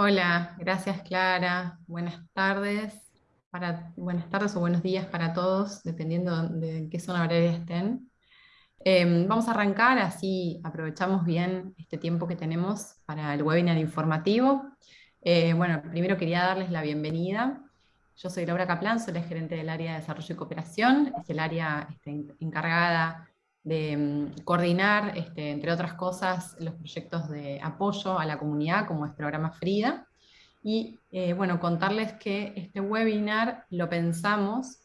Hola, gracias Clara. Buenas tardes, para, buenas tardes o buenos días para todos, dependiendo de qué zona horaria estén. Em, vamos a arrancar, así aprovechamos bien este tiempo que tenemos para el webinar informativo. Eh, bueno, primero quería darles la bienvenida. Yo soy Laura Caplan, soy la gerente del área de desarrollo y cooperación, es el área este, encargada de mm, coordinar, este, entre otras cosas, los proyectos de apoyo a la comunidad, como es programa Frida. Y eh, bueno, contarles que este webinar lo pensamos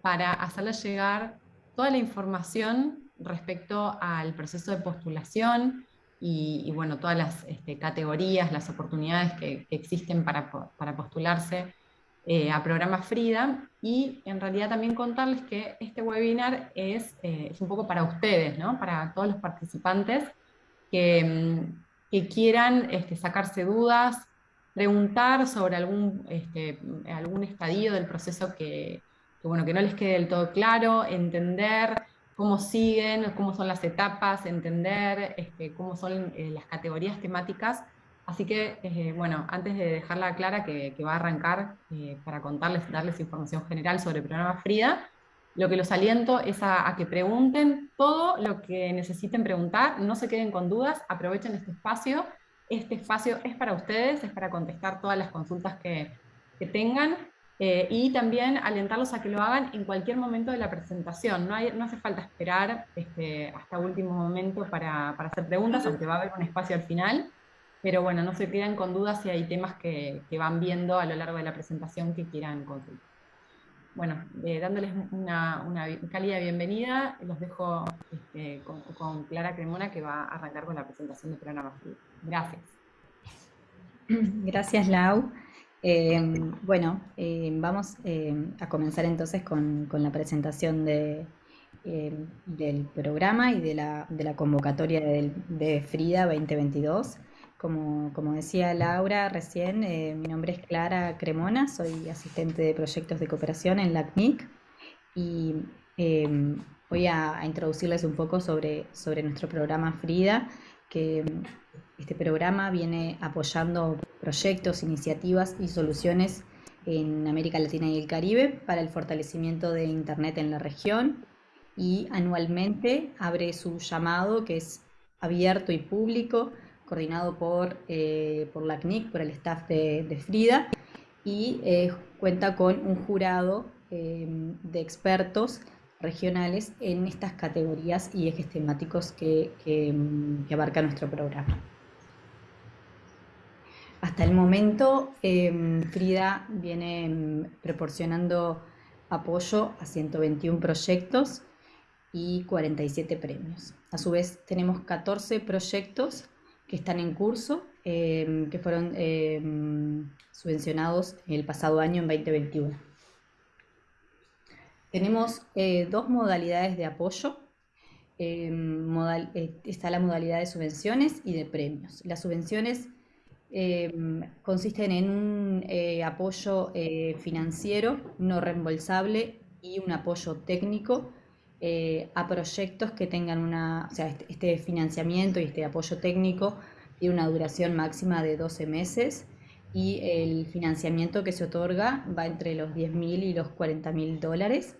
para hacerles llegar toda la información respecto al proceso de postulación y, bueno, todas las este, categorías, las oportunidades que, existen para postularse eh, a programa Frida y en realidad también contarles que este webinar es, eh, es un poco para ustedes, ¿no? para todos los participantes que, mm, que quieran este, sacarse dudas, preguntar sobre algún, este, algún estadio del proceso que, que, bueno, que no les quede del todo claro, entender cómo siguen, cómo son las etapas, entender este, cómo son eh, las categorías temáticas Así que, eh, bueno, antes de dejarla clara que, va a arrancar eh, para contarles, darles información general sobre el programa Frida, lo que los aliento es a, que pregunten todo lo que necesiten preguntar, no se queden con dudas, aprovechen este espacio. Este espacio es para ustedes, es para contestar todas las consultas que, tengan eh, y también alentarlos a que lo hagan en cualquier momento de la presentación. No, hay, no hace falta esperar este, hasta último momento para, para hacer preguntas, aunque va a haber un espacio al final. Pero bueno, no se queden con dudas si hay temas que, van viendo a lo largo de la presentación que quieran consultar. Bueno, eh, dándoles una, cálida bienvenida, los dejo este, con, Clara Cremona que va a arrancar con la presentación del programa. Gracias. Gracias, Lau. Eh, bueno, eh, vamos a comenzar entonces con, la presentación de, del programa y de la, convocatoria de Frida 2022. Como, decía Laura recién, eh, mi nombre es Clara Cremona, soy asistente de proyectos de cooperación en la CNIC y em, voy a, introducirles un poco sobre, sobre nuestro programa Frida, que este programa viene apoyando proyectos, iniciativas y soluciones en América Latina y el Caribe para el fortalecimiento de Internet en la región y anualmente abre su llamado que es abierto y público coordinado por, eh, por la CNIC, por el staff de, Frida, y eh, cuenta con un jurado em, de expertos regionales en estas categorías y ejes temáticos que, em, abarca nuestro programa. Hasta el momento, em, Frida viene proporcionando apoyo a 121 proyectos y 47 premios. A su vez, tenemos 14 proyectos que están en curso, em, que fueron em, subvencionados el pasado año, en 2021. Tenemos eh, dos modalidades de apoyo. Em, eh, está la modalidad de subvenciones y de premios. Las subvenciones consisten en un eh, apoyo financiero no reembolsable y un apoyo técnico eh, a proyectos que tengan una, este, este, financiamiento y este apoyo técnico tiene una duración máxima de 12 meses y el financiamiento que se otorga va entre los 10.000 y los 40.000 dólares.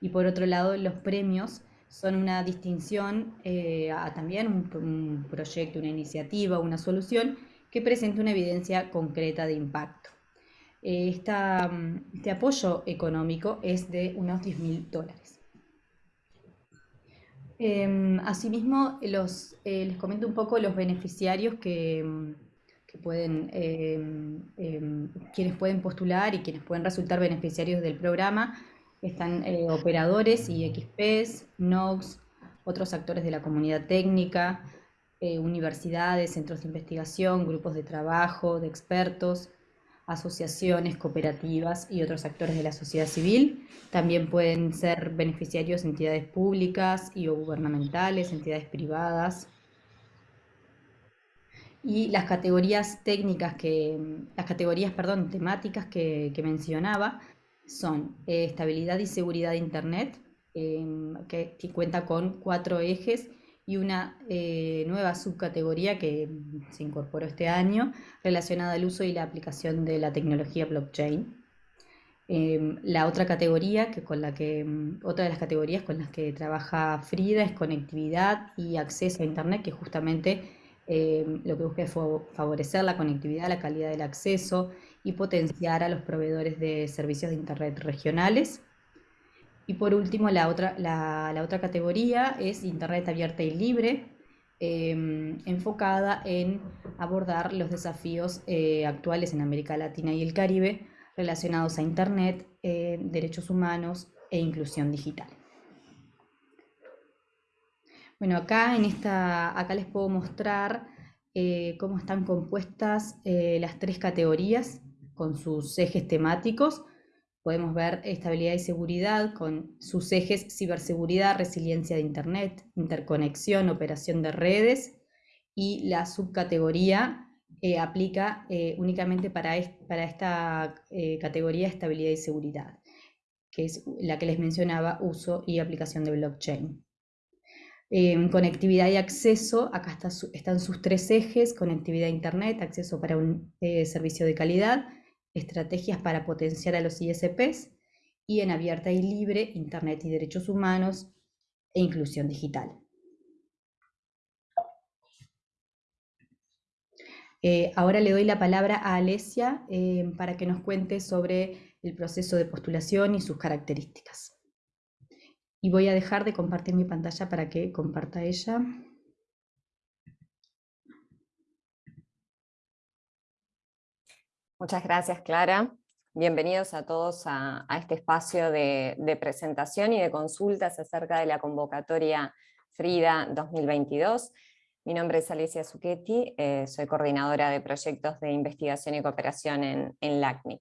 Y por otro lado, los premios son una distinción eh, a también un, proyecto, una iniciativa, una solución que presente una evidencia concreta de impacto. Eh, este apoyo económico es de unos 10.000 dólares. Em, asimismo, eh, les comento un poco los beneficiarios que, pueden, em, em, quienes pueden postular y quienes pueden resultar beneficiarios del programa. Están eh, operadores y XPs, NOX, otros actores de la comunidad técnica, eh, universidades, centros de investigación, grupos de trabajo, de expertos, asociaciones, cooperativas y otros actores de la sociedad civil. También pueden ser beneficiarios entidades públicas y o gubernamentales, entidades privadas. Y las categorías técnicas que, las categorías, perdón, temáticas que, mencionaba son eh, estabilidad y seguridad de Internet, que, que, cuenta con cuatro ejes y una eh, nueva subcategoría que se incorporó este año relacionada al uso y la aplicación de la tecnología blockchain. Em, la otra categoría, que con la que, mm, otra de las categorías con las que trabaja Frida es conectividad y acceso a Internet, que justamente em, lo que busca es favorecer la conectividad, la calidad del acceso y potenciar a los proveedores de servicios de Internet regionales. Y por último, la otra, la, otra categoría es Internet abierta y libre, em, enfocada en abordar los desafíos eh, actuales en América Latina y el Caribe relacionados a Internet, eh, derechos humanos e inclusión digital. Bueno, acá, en esta, acá les puedo mostrar eh, cómo están compuestas las tres categorías con sus ejes temáticos. Podemos ver estabilidad y seguridad con sus ejes ciberseguridad, resiliencia de Internet, interconexión, operación de redes y la subcategoría eh, aplica eh, únicamente para, para esta eh, categoría estabilidad y seguridad, que es la que les mencionaba, uso y aplicación de blockchain. conectividad y acceso, acá están sus tres ejes, conectividad a Internet, acceso para un servicio de calidad, estrategias para potenciar a los ISPs, y en abierta y libre, Internet y derechos humanos e inclusión digital. Eh, ahora le doy la palabra a Alesia eh, para que nos cuente sobre el proceso de postulación y sus características. Y voy a dejar de compartir mi pantalla para que comparta ella. Muchas gracias, Clara. Bienvenidos a todos a, este espacio de, presentación y de consultas acerca de la convocatoria FRIDA 2022. Mi nombre es Alicia Zucchetti, eh, soy coordinadora de proyectos de investigación y cooperación en, en LACNIC.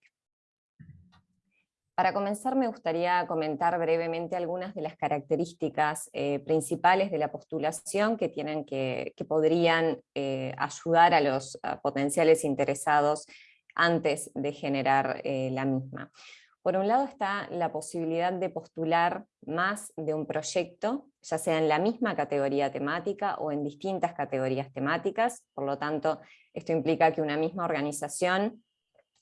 Para comenzar me gustaría comentar brevemente algunas de las características eh, principales de la postulación que, tienen que, podrían eh, ayudar a los potenciales interesados antes de generar la misma. Por un lado está la posibilidad de postular más de un proyecto, ya sea en la misma categoría temática o en distintas categorías temáticas, por lo tanto esto implica que una misma organización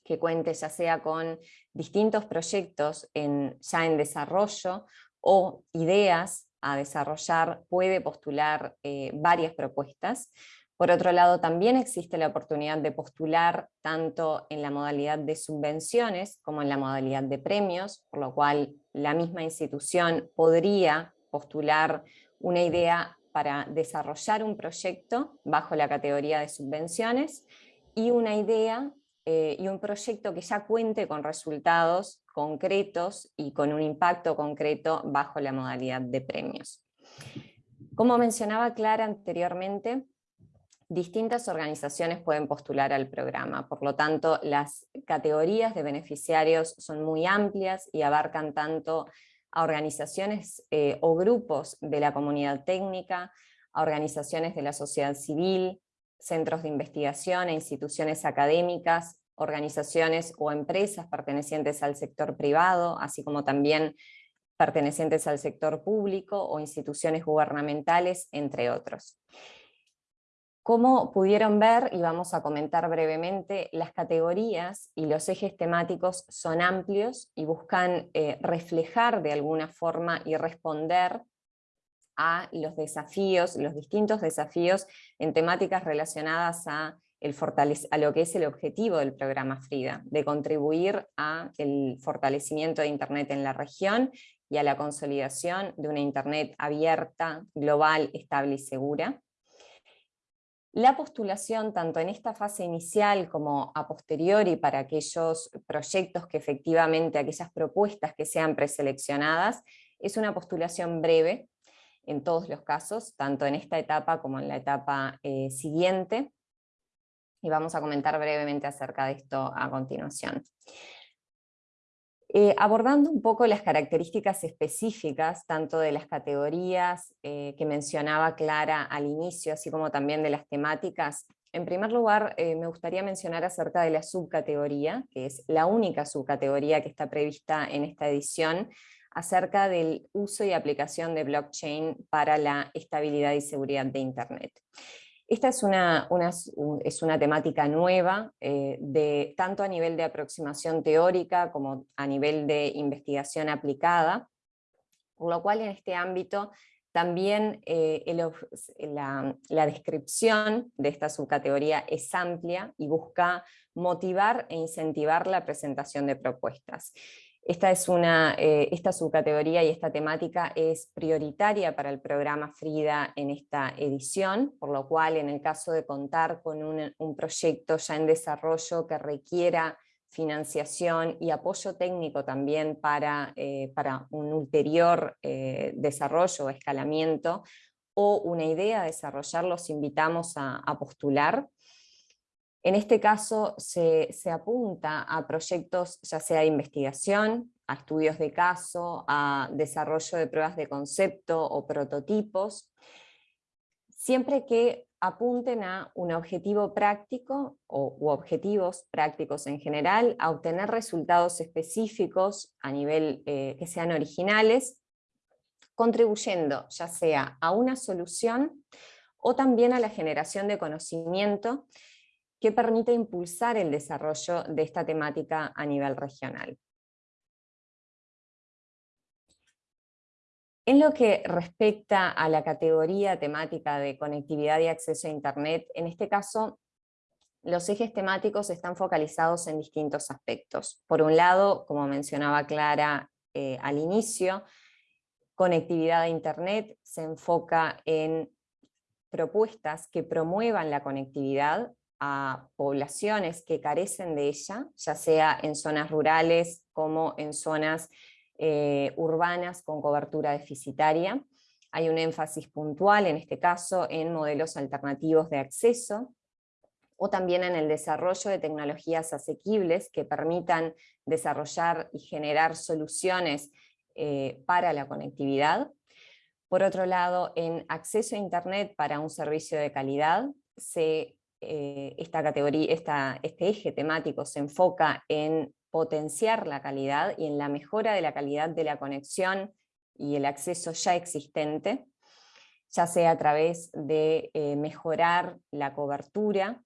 que cuente ya sea con distintos proyectos ya en desarrollo o ideas a desarrollar, puede postular eh, varias propuestas, por otro lado, también existe la oportunidad de postular tanto en la modalidad de subvenciones como en la modalidad de premios, por lo cual la misma institución podría postular una idea para desarrollar un proyecto bajo la categoría de subvenciones y una idea eh, y un proyecto que ya cuente con resultados concretos y con un impacto concreto bajo la modalidad de premios. Como mencionaba Clara anteriormente, distintas organizaciones pueden postular al programa, por lo tanto las categorías de beneficiarios son muy amplias y abarcan tanto a organizaciones eh, o grupos de la comunidad técnica, a organizaciones de la sociedad civil, centros de investigación e instituciones académicas, organizaciones o empresas pertenecientes al sector privado, así como también pertenecientes al sector público o instituciones gubernamentales, entre otros. Como pudieron ver, y vamos a comentar brevemente, las categorías y los ejes temáticos son amplios y buscan eh, reflejar de alguna forma y responder a los desafíos, los distintos desafíos en temáticas relacionadas a, a lo que es el objetivo del programa FRIDA, de contribuir a el fortalecimiento de Internet en la región y a la consolidación de una Internet abierta, global, estable y segura la postulación, tanto en esta fase inicial como a posteriori para aquellos proyectos que efectivamente, aquellas propuestas que sean preseleccionadas, es una postulación breve en todos los casos, tanto en esta etapa como en la etapa eh, siguiente, y vamos a comentar brevemente acerca de esto a continuación. Eh, abordando un poco las características específicas, tanto de las categorías eh, que mencionaba Clara al inicio, así como también de las temáticas, en primer lugar eh, me gustaría mencionar acerca de la subcategoría, que es la única subcategoría que está prevista en esta edición, acerca del uso y aplicación de blockchain para la estabilidad y seguridad de Internet. Esta es una, es una temática nueva, eh, de, tanto a nivel de aproximación teórica como a nivel de investigación aplicada, por lo cual en este ámbito también eh, la, descripción de esta subcategoría es amplia y busca motivar e incentivar la presentación de propuestas. Esta, es una, eh, esta subcategoría y esta temática es prioritaria para el programa FRIDA en esta edición, por lo cual en el caso de contar con un, proyecto ya en desarrollo que requiera financiación y apoyo técnico también para, eh, para un ulterior eh, desarrollo o escalamiento, o una idea de desarrollar, los invitamos a, postular. En este caso se, apunta a proyectos ya sea de investigación, a estudios de caso, a desarrollo de pruebas de concepto o prototipos, siempre que apunten a un objetivo práctico o, objetivos prácticos en general, a obtener resultados específicos a nivel eh, que sean originales, contribuyendo ya sea a una solución o también a la generación de conocimiento que permite impulsar el desarrollo de esta temática a nivel regional. En lo que respecta a la categoría temática de conectividad y acceso a Internet, en este caso los ejes temáticos están focalizados en distintos aspectos. Por un lado, como mencionaba Clara eh, al inicio, conectividad a Internet se enfoca en propuestas que promuevan la conectividad a poblaciones que carecen de ella, ya sea en zonas rurales como en zonas eh, urbanas con cobertura deficitaria. Hay un énfasis puntual, en este caso, en modelos alternativos de acceso, o también en el desarrollo de tecnologías asequibles que permitan desarrollar y generar soluciones eh, para la conectividad. Por otro lado, en acceso a Internet para un servicio de calidad, se, eh, esta categoría, este eje temático se enfoca en potenciar la calidad y en la mejora de la calidad de la conexión y el acceso ya existente, ya sea a través de eh, mejorar la cobertura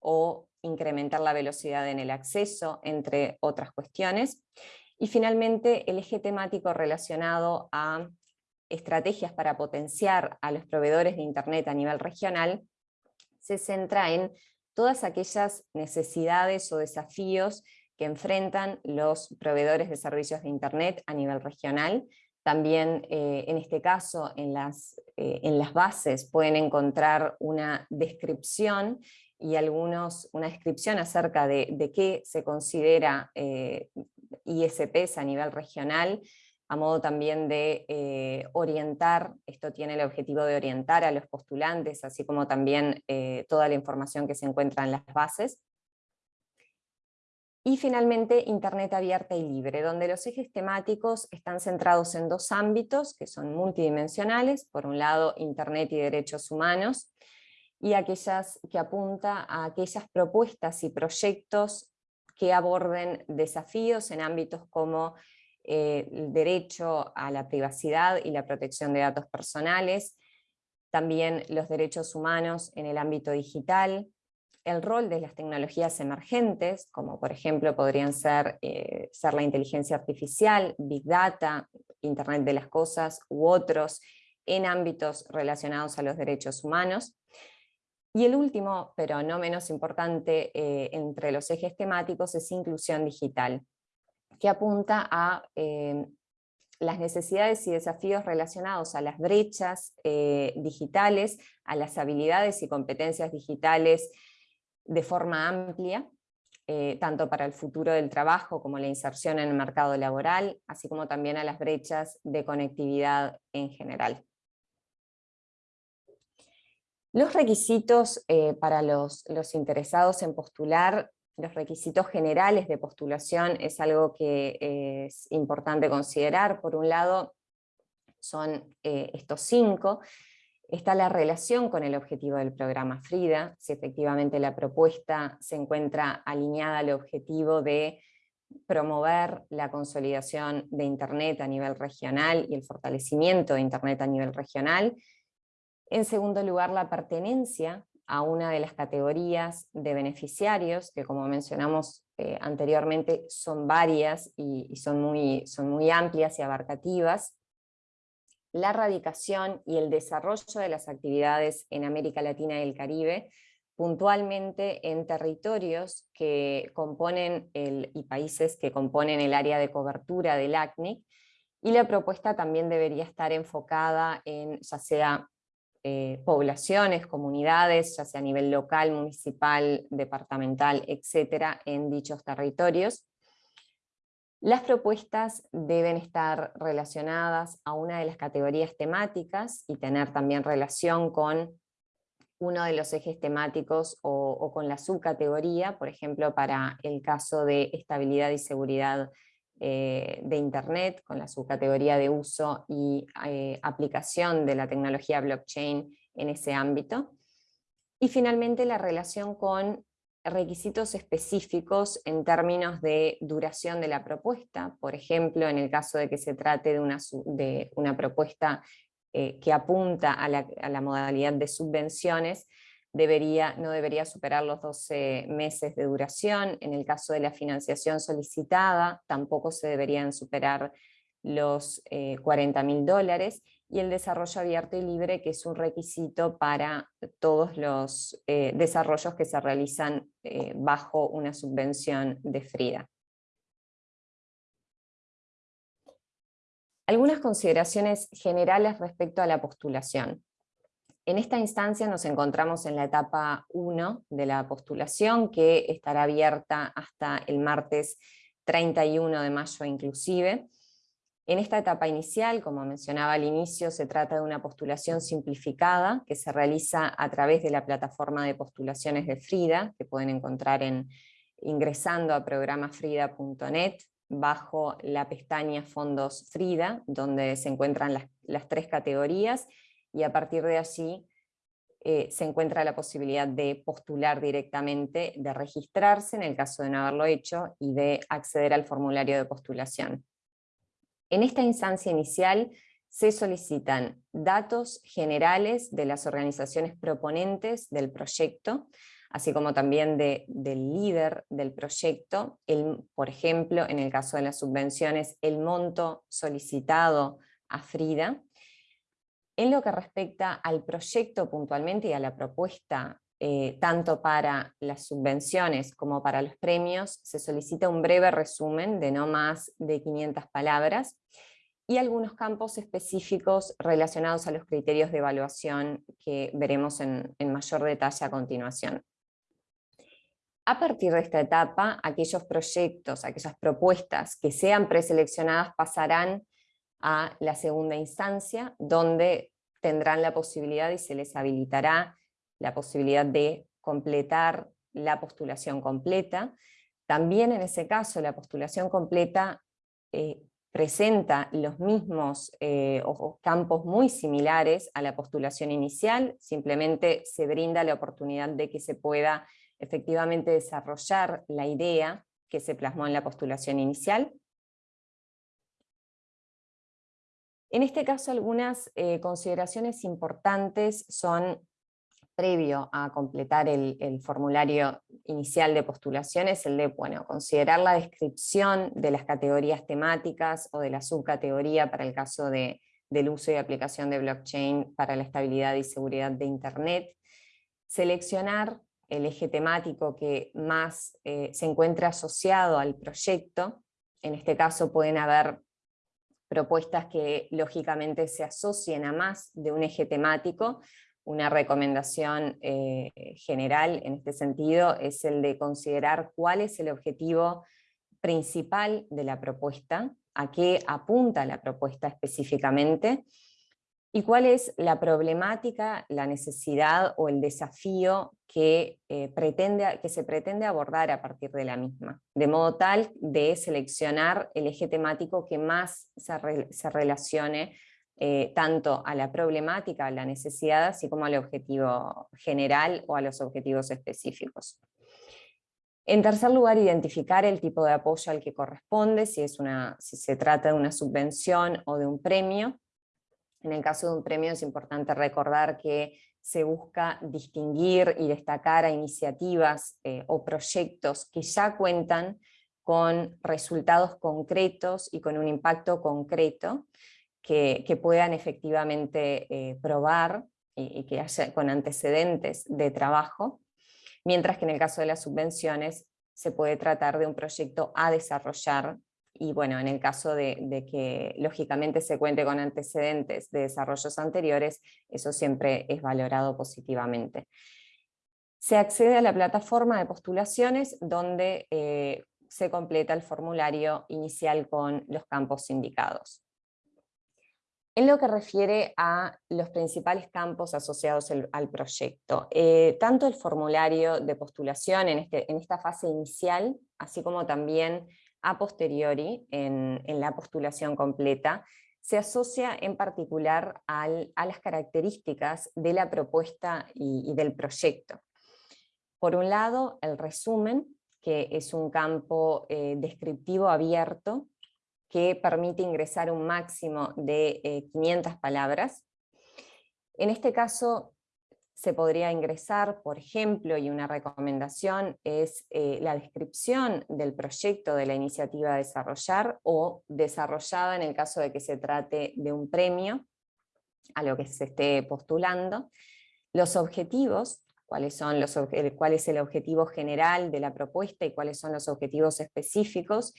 o incrementar la velocidad en el acceso, entre otras cuestiones. Y finalmente el eje temático relacionado a estrategias para potenciar a los proveedores de Internet a nivel regional se centra en todas aquellas necesidades o desafíos que enfrentan los proveedores de servicios de Internet a nivel regional. También eh, en este caso en las, eh, en las bases pueden encontrar una descripción y algunos, una descripción acerca de, de qué se considera eh, ISPs a nivel regional, a modo también de orientar, esto tiene el objetivo de orientar a los postulantes, así como también toda la información que se encuentra en las bases. Y finalmente, Internet abierta y libre, donde los ejes temáticos están centrados en dos ámbitos que son multidimensionales, por un lado Internet y derechos humanos, y aquellas que apunta a aquellas propuestas y proyectos que aborden desafíos en ámbitos como eh, el derecho a la privacidad y la protección de datos personales, también los derechos humanos en el ámbito digital, el rol de las tecnologías emergentes, como por ejemplo podrían ser, eh, ser la inteligencia artificial, Big Data, Internet de las Cosas u otros en ámbitos relacionados a los derechos humanos. Y el último, pero no menos importante eh, entre los ejes temáticos, es inclusión digital, que apunta a eh, las necesidades y desafíos relacionados a las brechas digitales, a las habilidades y competencias digitales de forma amplia, eh, tanto para el futuro del trabajo como la inserción en el mercado laboral, así como también a las brechas de conectividad en general. Los requisitos eh, para los, interesados en postular, los requisitos generales de postulación es algo que es importante considerar. Por un lado, son eh, estos cinco, está la relación con el objetivo del programa FRIDA, si efectivamente la propuesta se encuentra alineada al objetivo de promover la consolidación de Internet a nivel regional y el fortalecimiento de Internet a nivel regional. En segundo lugar, la pertenencia a una de las categorías de beneficiarios, que como mencionamos eh, anteriormente son varias y, son, muy, son muy amplias y abarcativas, la erradicación y el desarrollo de las actividades en América Latina y el Caribe, puntualmente en territorios que componen el, y países que componen el área de cobertura del ACNIC, y la propuesta también debería estar enfocada en ya sea eh, poblaciones, comunidades, ya sea a nivel local, municipal, departamental, etcétera, en dichos territorios. Las propuestas deben estar relacionadas a una de las categorías temáticas y tener también relación con uno de los ejes temáticos o, con la subcategoría, por ejemplo, para el caso de estabilidad y seguridad eh, de Internet, con la subcategoría de uso y eh, aplicación de la tecnología blockchain en ese ámbito. Y finalmente la relación con requisitos específicos en términos de duración de la propuesta, por ejemplo, en el caso de que se trate de una, de una propuesta eh, que apunta a la, a la, modalidad de subvenciones, debería, no debería superar los 12 meses de duración, en el caso de la financiación solicitada tampoco se deberían superar los 40 eh, mil dólares, y el desarrollo abierto y libre, que es un requisito para todos los eh, desarrollos que se realizan eh, bajo una subvención de FRIDA. Algunas consideraciones generales respecto a la postulación. En esta instancia nos encontramos en la etapa 1 de la postulación, que estará abierta hasta el martes 31 de mayo inclusive. En esta etapa inicial, como mencionaba al inicio, se trata de una postulación simplificada que se realiza a través de la plataforma de postulaciones de Frida, que pueden encontrar en, ingresando a programafrida.net bajo la pestaña Fondos Frida, donde se encuentran las, tres categorías, y a partir de allí eh, se encuentra la posibilidad de postular directamente, de registrarse en el caso de no haberlo hecho, y de acceder al formulario de postulación. En esta instancia inicial se solicitan datos generales de las organizaciones proponentes del proyecto, así como también del líder del proyecto, por ejemplo, en el caso de las subvenciones, el monto solicitado a Frida. En lo que respecta al proyecto puntualmente y a la propuesta eh, tanto para las subvenciones como para los premios, se solicita un breve resumen de no más de 500 palabras y algunos campos específicos relacionados a los criterios de evaluación que veremos en, en mayor detalle a continuación. A partir de esta etapa, aquellos proyectos, aquellas propuestas que sean preseleccionadas pasarán a la segunda instancia, donde tendrán la posibilidad y se les habilitará la posibilidad de completar la postulación completa. También en ese caso la postulación completa eh, presenta los mismos eh, campos muy similares a la postulación inicial, simplemente se brinda la oportunidad de que se pueda efectivamente desarrollar la idea que se plasmó en la postulación inicial. En este caso algunas eh, consideraciones importantes son previo a completar el, formulario inicial de postulación es el de bueno, considerar la descripción de las categorías temáticas o de la subcategoría para el caso de, del uso y aplicación de blockchain para la estabilidad y seguridad de Internet, seleccionar el eje temático que más eh, se encuentra asociado al proyecto, en este caso pueden haber propuestas que lógicamente se asocien a más de un eje temático, una recomendación eh, general en este sentido es el de considerar cuál es el objetivo principal de la propuesta, a qué apunta la propuesta específicamente, y cuál es la problemática, la necesidad o el desafío que, eh, pretende, que se pretende abordar a partir de la misma, de modo tal de seleccionar el eje temático que más se, relacione eh, tanto a la problemática, a la necesidad, así como al objetivo general o a los objetivos específicos. En tercer lugar, identificar el tipo de apoyo al que corresponde, si, es una, si se trata de una subvención o de un premio. En el caso de un premio es importante recordar que se busca distinguir y destacar a iniciativas eh, o proyectos que ya cuentan con resultados concretos y con un impacto concreto que, puedan efectivamente eh, probar y, y, que haya con antecedentes de trabajo, mientras que en el caso de las subvenciones se puede tratar de un proyecto a desarrollar y bueno, en el caso de, que lógicamente se cuente con antecedentes de desarrollos anteriores, eso siempre es valorado positivamente. Se accede a la plataforma de postulaciones donde eh, se completa el formulario inicial con los campos indicados. En lo que refiere a los principales campos asociados al proyecto, eh, tanto el formulario de postulación en, este, en esta fase inicial, así como también a posteriori, en, la postulación completa, se asocia en particular a las características de la propuesta y, del proyecto. Por un lado, el resumen, que es un campo eh, descriptivo abierto, que permite ingresar un máximo de 500 eh, palabras. En este caso, se podría ingresar, por ejemplo, y una recomendación es eh, la descripción del proyecto de la iniciativa a desarrollar o desarrollada en el caso de que se trate de un premio a lo que se esté postulando, los objetivos, cuáles son los, cuál es el objetivo general de la propuesta y cuáles son los objetivos específicos,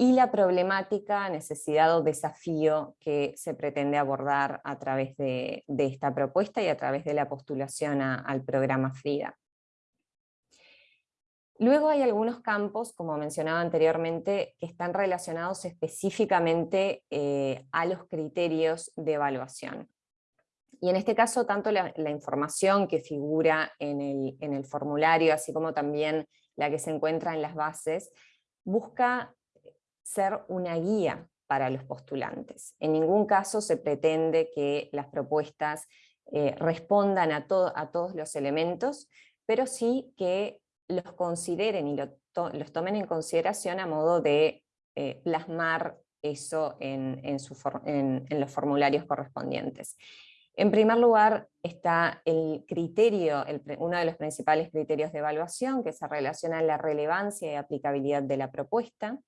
y la problemática, necesidad o desafío que se pretende abordar a través de, esta propuesta y a través de la postulación al programa FRIDA. Luego hay algunos campos, como mencionaba anteriormente, que están relacionados específicamente eh, a los criterios de evaluación. Y en este caso, tanto la, información que figura en el, en el, formulario, así como también la que se encuentra en las bases, busca ser una guía para los postulantes. En ningún caso se pretende que las propuestas eh, respondan a, todos los elementos, pero sí que los consideren y los tomen en consideración a modo de eh, plasmar eso en, en, los formularios correspondientes. En primer lugar está el criterio, uno de los principales criterios de evaluación que se relaciona a la relevancia y aplicabilidad de la propuesta.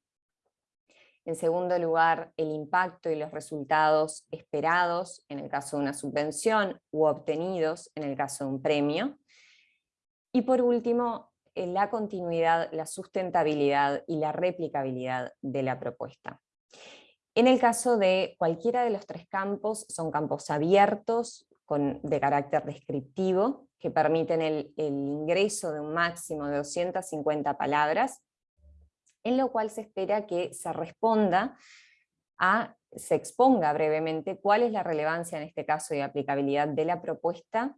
En segundo lugar, el impacto y los resultados esperados en el caso de una subvención u obtenidos en el caso de un premio. Y por último, la continuidad, la sustentabilidad y la replicabilidad de la propuesta. En el caso de cualquiera de los tres campos, son campos abiertos, de carácter descriptivo, que permiten el, el ingreso de un máximo de 250 palabras, en lo cual se espera que se responda a, se exponga brevemente cuál es la relevancia en este caso y aplicabilidad de la propuesta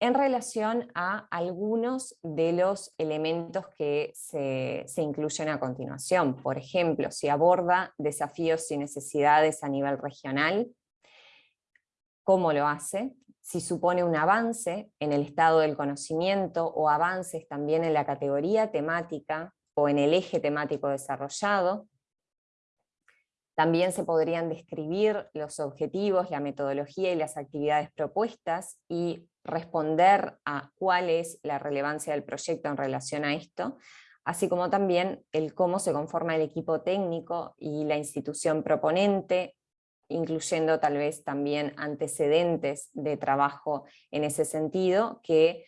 en relación a algunos de los elementos que se, se, incluyen a continuación. Por ejemplo, si aborda desafíos y necesidades a nivel regional, cómo lo hace, si supone un avance en el estado del conocimiento o avances también en la categoría temática o en el eje temático desarrollado. También se podrían describir los objetivos, la metodología y las actividades propuestas y responder a cuál es la relevancia del proyecto en relación a esto, así como también el cómo se conforma el equipo técnico y la institución proponente, incluyendo tal vez también antecedentes de trabajo en ese sentido, que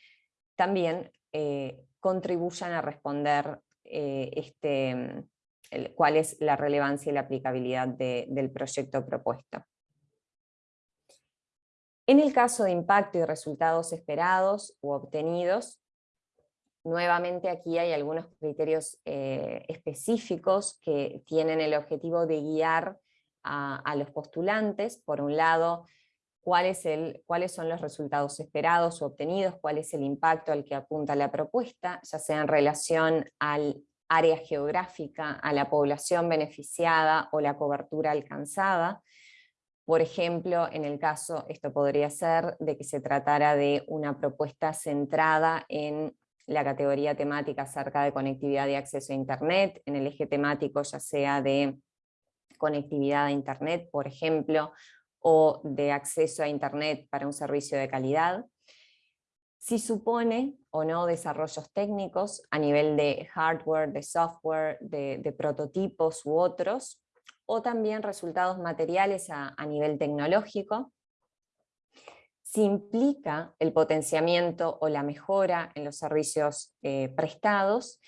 también eh, contribuyan a responder eh, este, cuál es la relevancia y la aplicabilidad del proyecto propuesto. En el caso de impacto y resultados esperados u obtenidos, nuevamente aquí hay algunos criterios eh, específicos que tienen el objetivo de guiar a, a los postulantes. Por un lado, cuál es el, cuáles son los resultados esperados o obtenidos, cuál es el impacto al que apunta la propuesta, ya sea en relación al área geográfica, a la población beneficiada o la cobertura alcanzada. Por ejemplo, en el caso, esto podría ser de que se tratara de una propuesta centrada en la categoría temática acerca de conectividad y acceso a Internet, en el eje temático ya sea de conectividad a Internet, por ejemplo, o de acceso a Internet para un servicio de calidad. Si supone o no desarrollos técnicos a nivel de hardware, de software, de, prototipos u otros, o también resultados materiales a, nivel tecnológico, si implica el potenciamiento o la mejora en los servicios eh, prestados,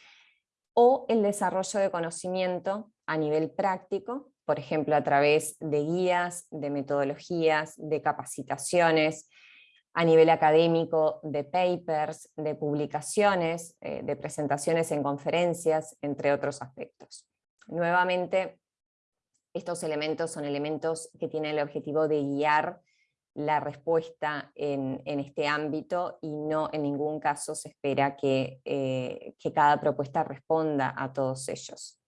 o el desarrollo de conocimiento a nivel práctico, por ejemplo a través de guías, de metodologías, de capacitaciones, a nivel académico, de papers, de publicaciones, eh, de presentaciones en conferencias, entre otros aspectos. Nuevamente, estos elementos son elementos que tienen el objetivo de guiar la respuesta en, este ámbito y no en ningún caso se espera que, eh, que cada propuesta responda a todos ellos.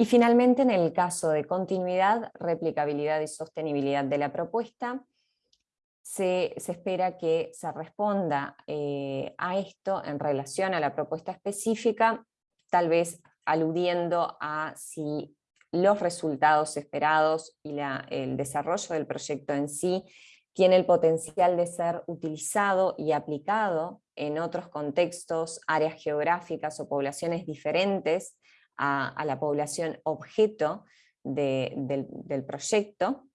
Y finalmente, en el caso de continuidad, replicabilidad y sostenibilidad de la propuesta, se, espera que se responda eh, a esto en relación a la propuesta específica, tal vez aludiendo a si los resultados esperados y el desarrollo del proyecto en sí tiene el potencial de ser utilizado y aplicado en otros contextos, áreas geográficas o poblaciones diferentes a, la población objeto del, proyecto,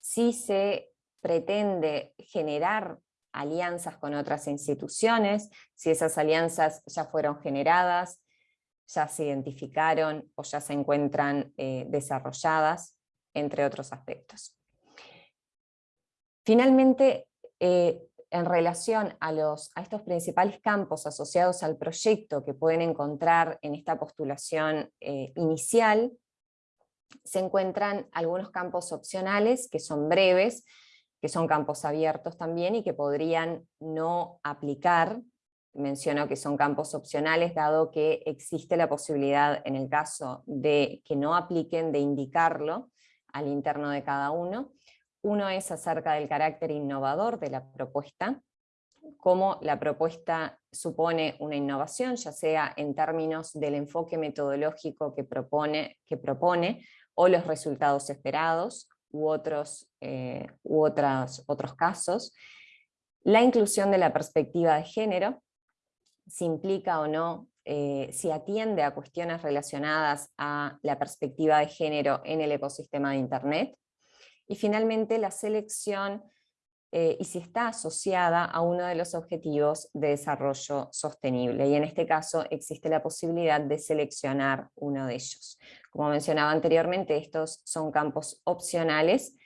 si se pretende generar alianzas con otras instituciones, si esas alianzas ya fueron generadas, ya se identificaron o ya se encuentran eh, desarrolladas, entre otros aspectos. Finalmente, eh, en relación a, estos principales campos asociados al proyecto que pueden encontrar en esta postulación eh, inicial, se encuentran algunos campos opcionales que son breves, que son campos abiertos también y que podrían no aplicar, menciono que son campos opcionales, dado que existe la posibilidad en el caso de que no apliquen de indicarlo al interno de cada uno. Uno es acerca del carácter innovador de la propuesta, cómo la propuesta supone una innovación, ya sea en términos del enfoque metodológico que propone, que propone o los resultados esperados, u otros, eh, u otros casos. La inclusión de la perspectiva de género, si implica o no, eh, si atiende a cuestiones relacionadas a la perspectiva de género en el ecosistema de Internet. Y finalmente la selección eh, y si está asociada a uno de los objetivos de desarrollo sostenible. Y en este caso existe la posibilidad de seleccionar uno de ellos. Como mencionaba anteriormente, estos son campos opcionales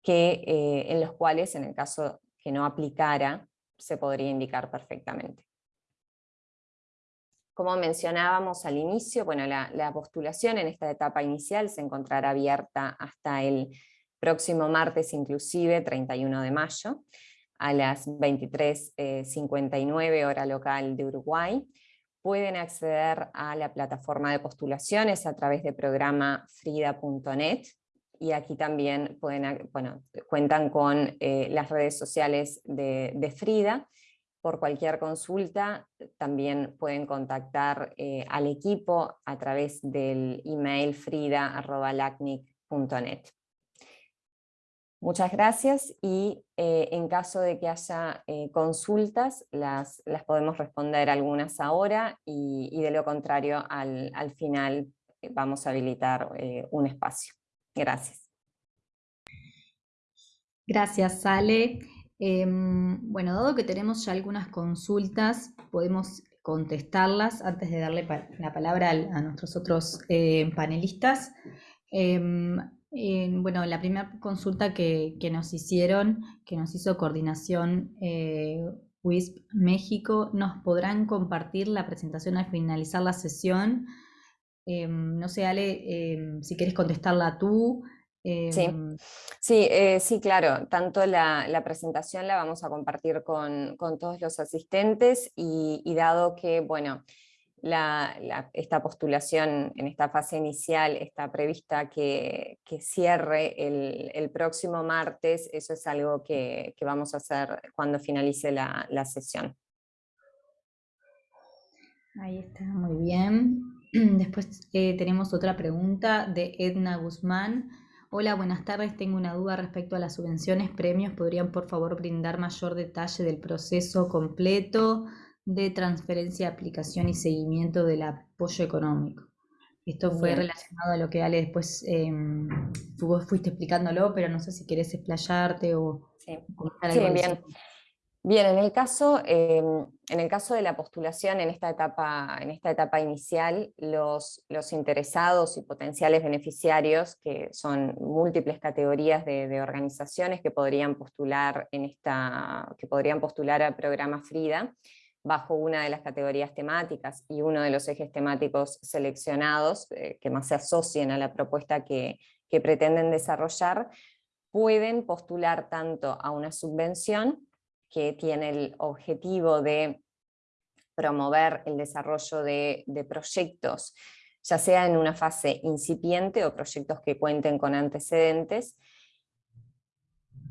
que, eh, en los cuales, en el caso que no aplicara, se podría indicar perfectamente. Como mencionábamos al inicio, bueno, la, la postulación en esta etapa inicial se encontrará abierta hasta el próximo martes inclusive, 31 de mayo, a las 23.59 eh, hora local de Uruguay. Pueden acceder a la plataforma de postulaciones a través de programa frida.net y aquí también pueden, bueno, cuentan con eh, las redes sociales de, Frida. Por cualquier consulta también pueden contactar eh, al equipo a través del email frida.lacnic.net. Muchas gracias y eh, en caso de que haya eh, consultas, las, las, podemos responder algunas ahora y, de lo contrario al, final eh, vamos a habilitar un espacio. Gracias. Gracias, Sale. Em, bueno, dado que tenemos ya algunas consultas, podemos contestarlas antes de darle la palabra a nuestros otros panelistas. Bueno, la primera consulta que, nos hicieron, que nos hizo coordinación eh, WISP México, ¿nos podrán compartir la presentación al finalizar la sesión? Em, no sé, Ale, em, si quieres contestarla tú. sí, em, sí, eh, sí, claro. Tanto la, presentación la vamos a compartir con, todos los asistentes y, y dado que, bueno, esta postulación en esta fase inicial está prevista que, cierre el, próximo martes, eso es algo que, vamos a hacer cuando finalice la, sesión. Ahí está, muy bien. Después eh, tenemos otra pregunta de Edna Guzmán. Hola, buenas tardes. Tengo una duda respecto a las subvenciones, premios. ¿Podrían por favor brindar mayor detalle del proceso completo de transferencia, aplicación y seguimiento del apoyo económico? Esto fue relacionado a lo que Ale después tú vos fuiste explicándolo, pero no sé si querés explayarte o sí. sí bien. Bien, en el, caso, em, en el caso de la postulación en esta etapa, en esta etapa inicial, los, los interesados y potenciales beneficiarios, que son múltiples categorías de, organizaciones que podrían, postular en esta, que podrían postular al programa FRIDA, bajo una de las categorías temáticas y uno de los ejes temáticos seleccionados eh, que más se asocien a la propuesta que, que pretenden desarrollar, pueden postular tanto a una subvención que tiene el objetivo de promover el desarrollo de, proyectos, ya sea en una fase incipiente o proyectos que cuenten con antecedentes,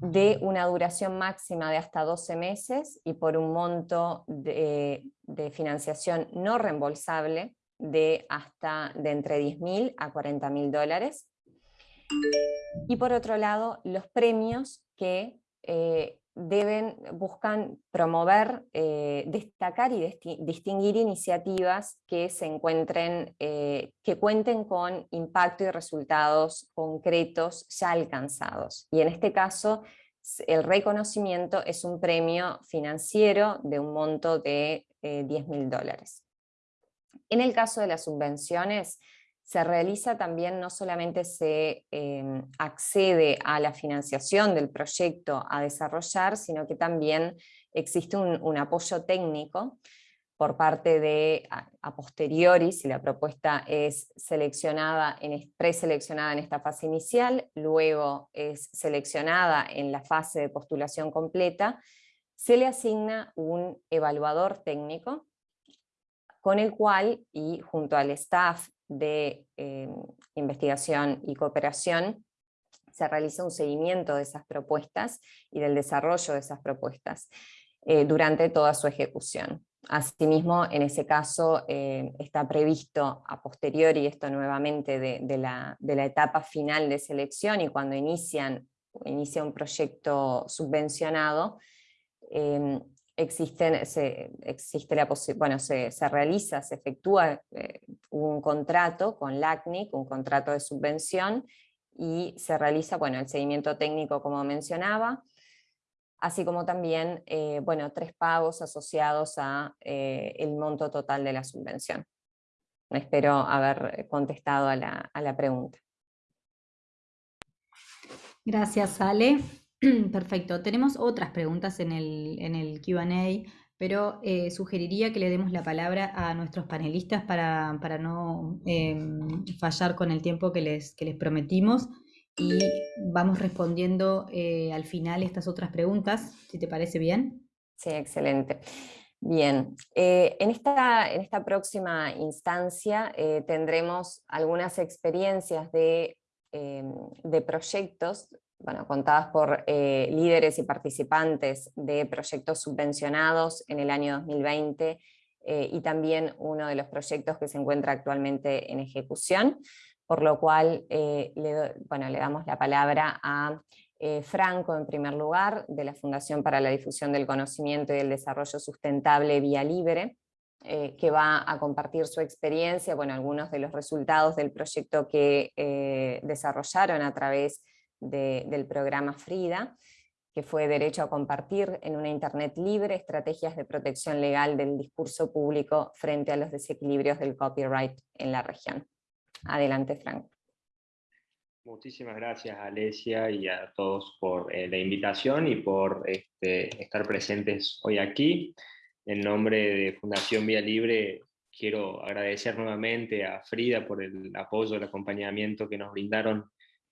de una duración máxima de hasta 12 meses y por un monto de, financiación no reembolsable de hasta de entre 10.000 a 40.000 dólares. Y por otro lado, los premios que eh, deben, buscan promover, eh, destacar y distinguir iniciativas que se encuentren, eh, que cuenten con impacto y resultados concretos ya alcanzados. Y en este caso, el reconocimiento es un premio financiero de un monto de 10 eh, mil dólares. En el caso de las subvenciones, se realiza también, no solamente se em, accede a la financiación del proyecto a desarrollar, sino que también existe un, apoyo técnico por parte de, a, posteriori, si la propuesta es seleccionada, en, preseleccionada en esta fase inicial, luego es seleccionada en la fase de postulación completa, se le asigna un evaluador técnico con el cual, y junto al staff de em, investigación y cooperación, se realiza un seguimiento de esas propuestas y del desarrollo de esas propuestas eh, durante toda su ejecución. Asimismo, en ese caso eh, está previsto a posteriori esto nuevamente de, la, de, la, etapa final de selección y cuando inician, inicia un proyecto subvencionado, existen, se, existe la bueno, se, se, realiza, se efectúa eh, un contrato con LACNIC, un contrato de subvención, y se realiza bueno, el seguimiento técnico como mencionaba, así como también eh, bueno, tres pagos asociados a eh, monto total de la subvención. Espero haber contestado a la, a la pregunta. Gracias, Ale. Perfecto. Tenemos otras preguntas en el, en el QA, pero eh, sugeriría que le demos la palabra a nuestros panelistas para, no em, fallar con el tiempo que les, les prometimos y vamos respondiendo eh, al final estas otras preguntas, si te parece bien. Sí, excelente. Bien, eh, en, esta, en esta próxima instancia tendremos algunas experiencias de, em, de proyectos bueno, contadas por eh, líderes y participantes de proyectos subvencionados en el año 2020 eh, y también uno de los proyectos que se encuentra actualmente en ejecución, por lo cual eh, le, bueno, le damos la palabra a Franco en primer lugar, de la Fundación para la Difusión del Conocimiento y el Desarrollo Sustentable Vía Libre, que va a compartir su experiencia, bueno, algunos de los resultados del proyecto que desarrollaron a través del programa FRIDA, que fue Derecho a Compartir en una Internet libre, estrategias de protección legal del discurso público frente a los desequilibrios del copyright en la región. Adelante, Frank. Muchísimas gracias Alesia y a todos por eh, la invitación y por este, estar presentes hoy aquí. En nombre de Fundación Vía Libre quiero agradecer nuevamente a Frida por el apoyo, el acompañamiento que nos brindaron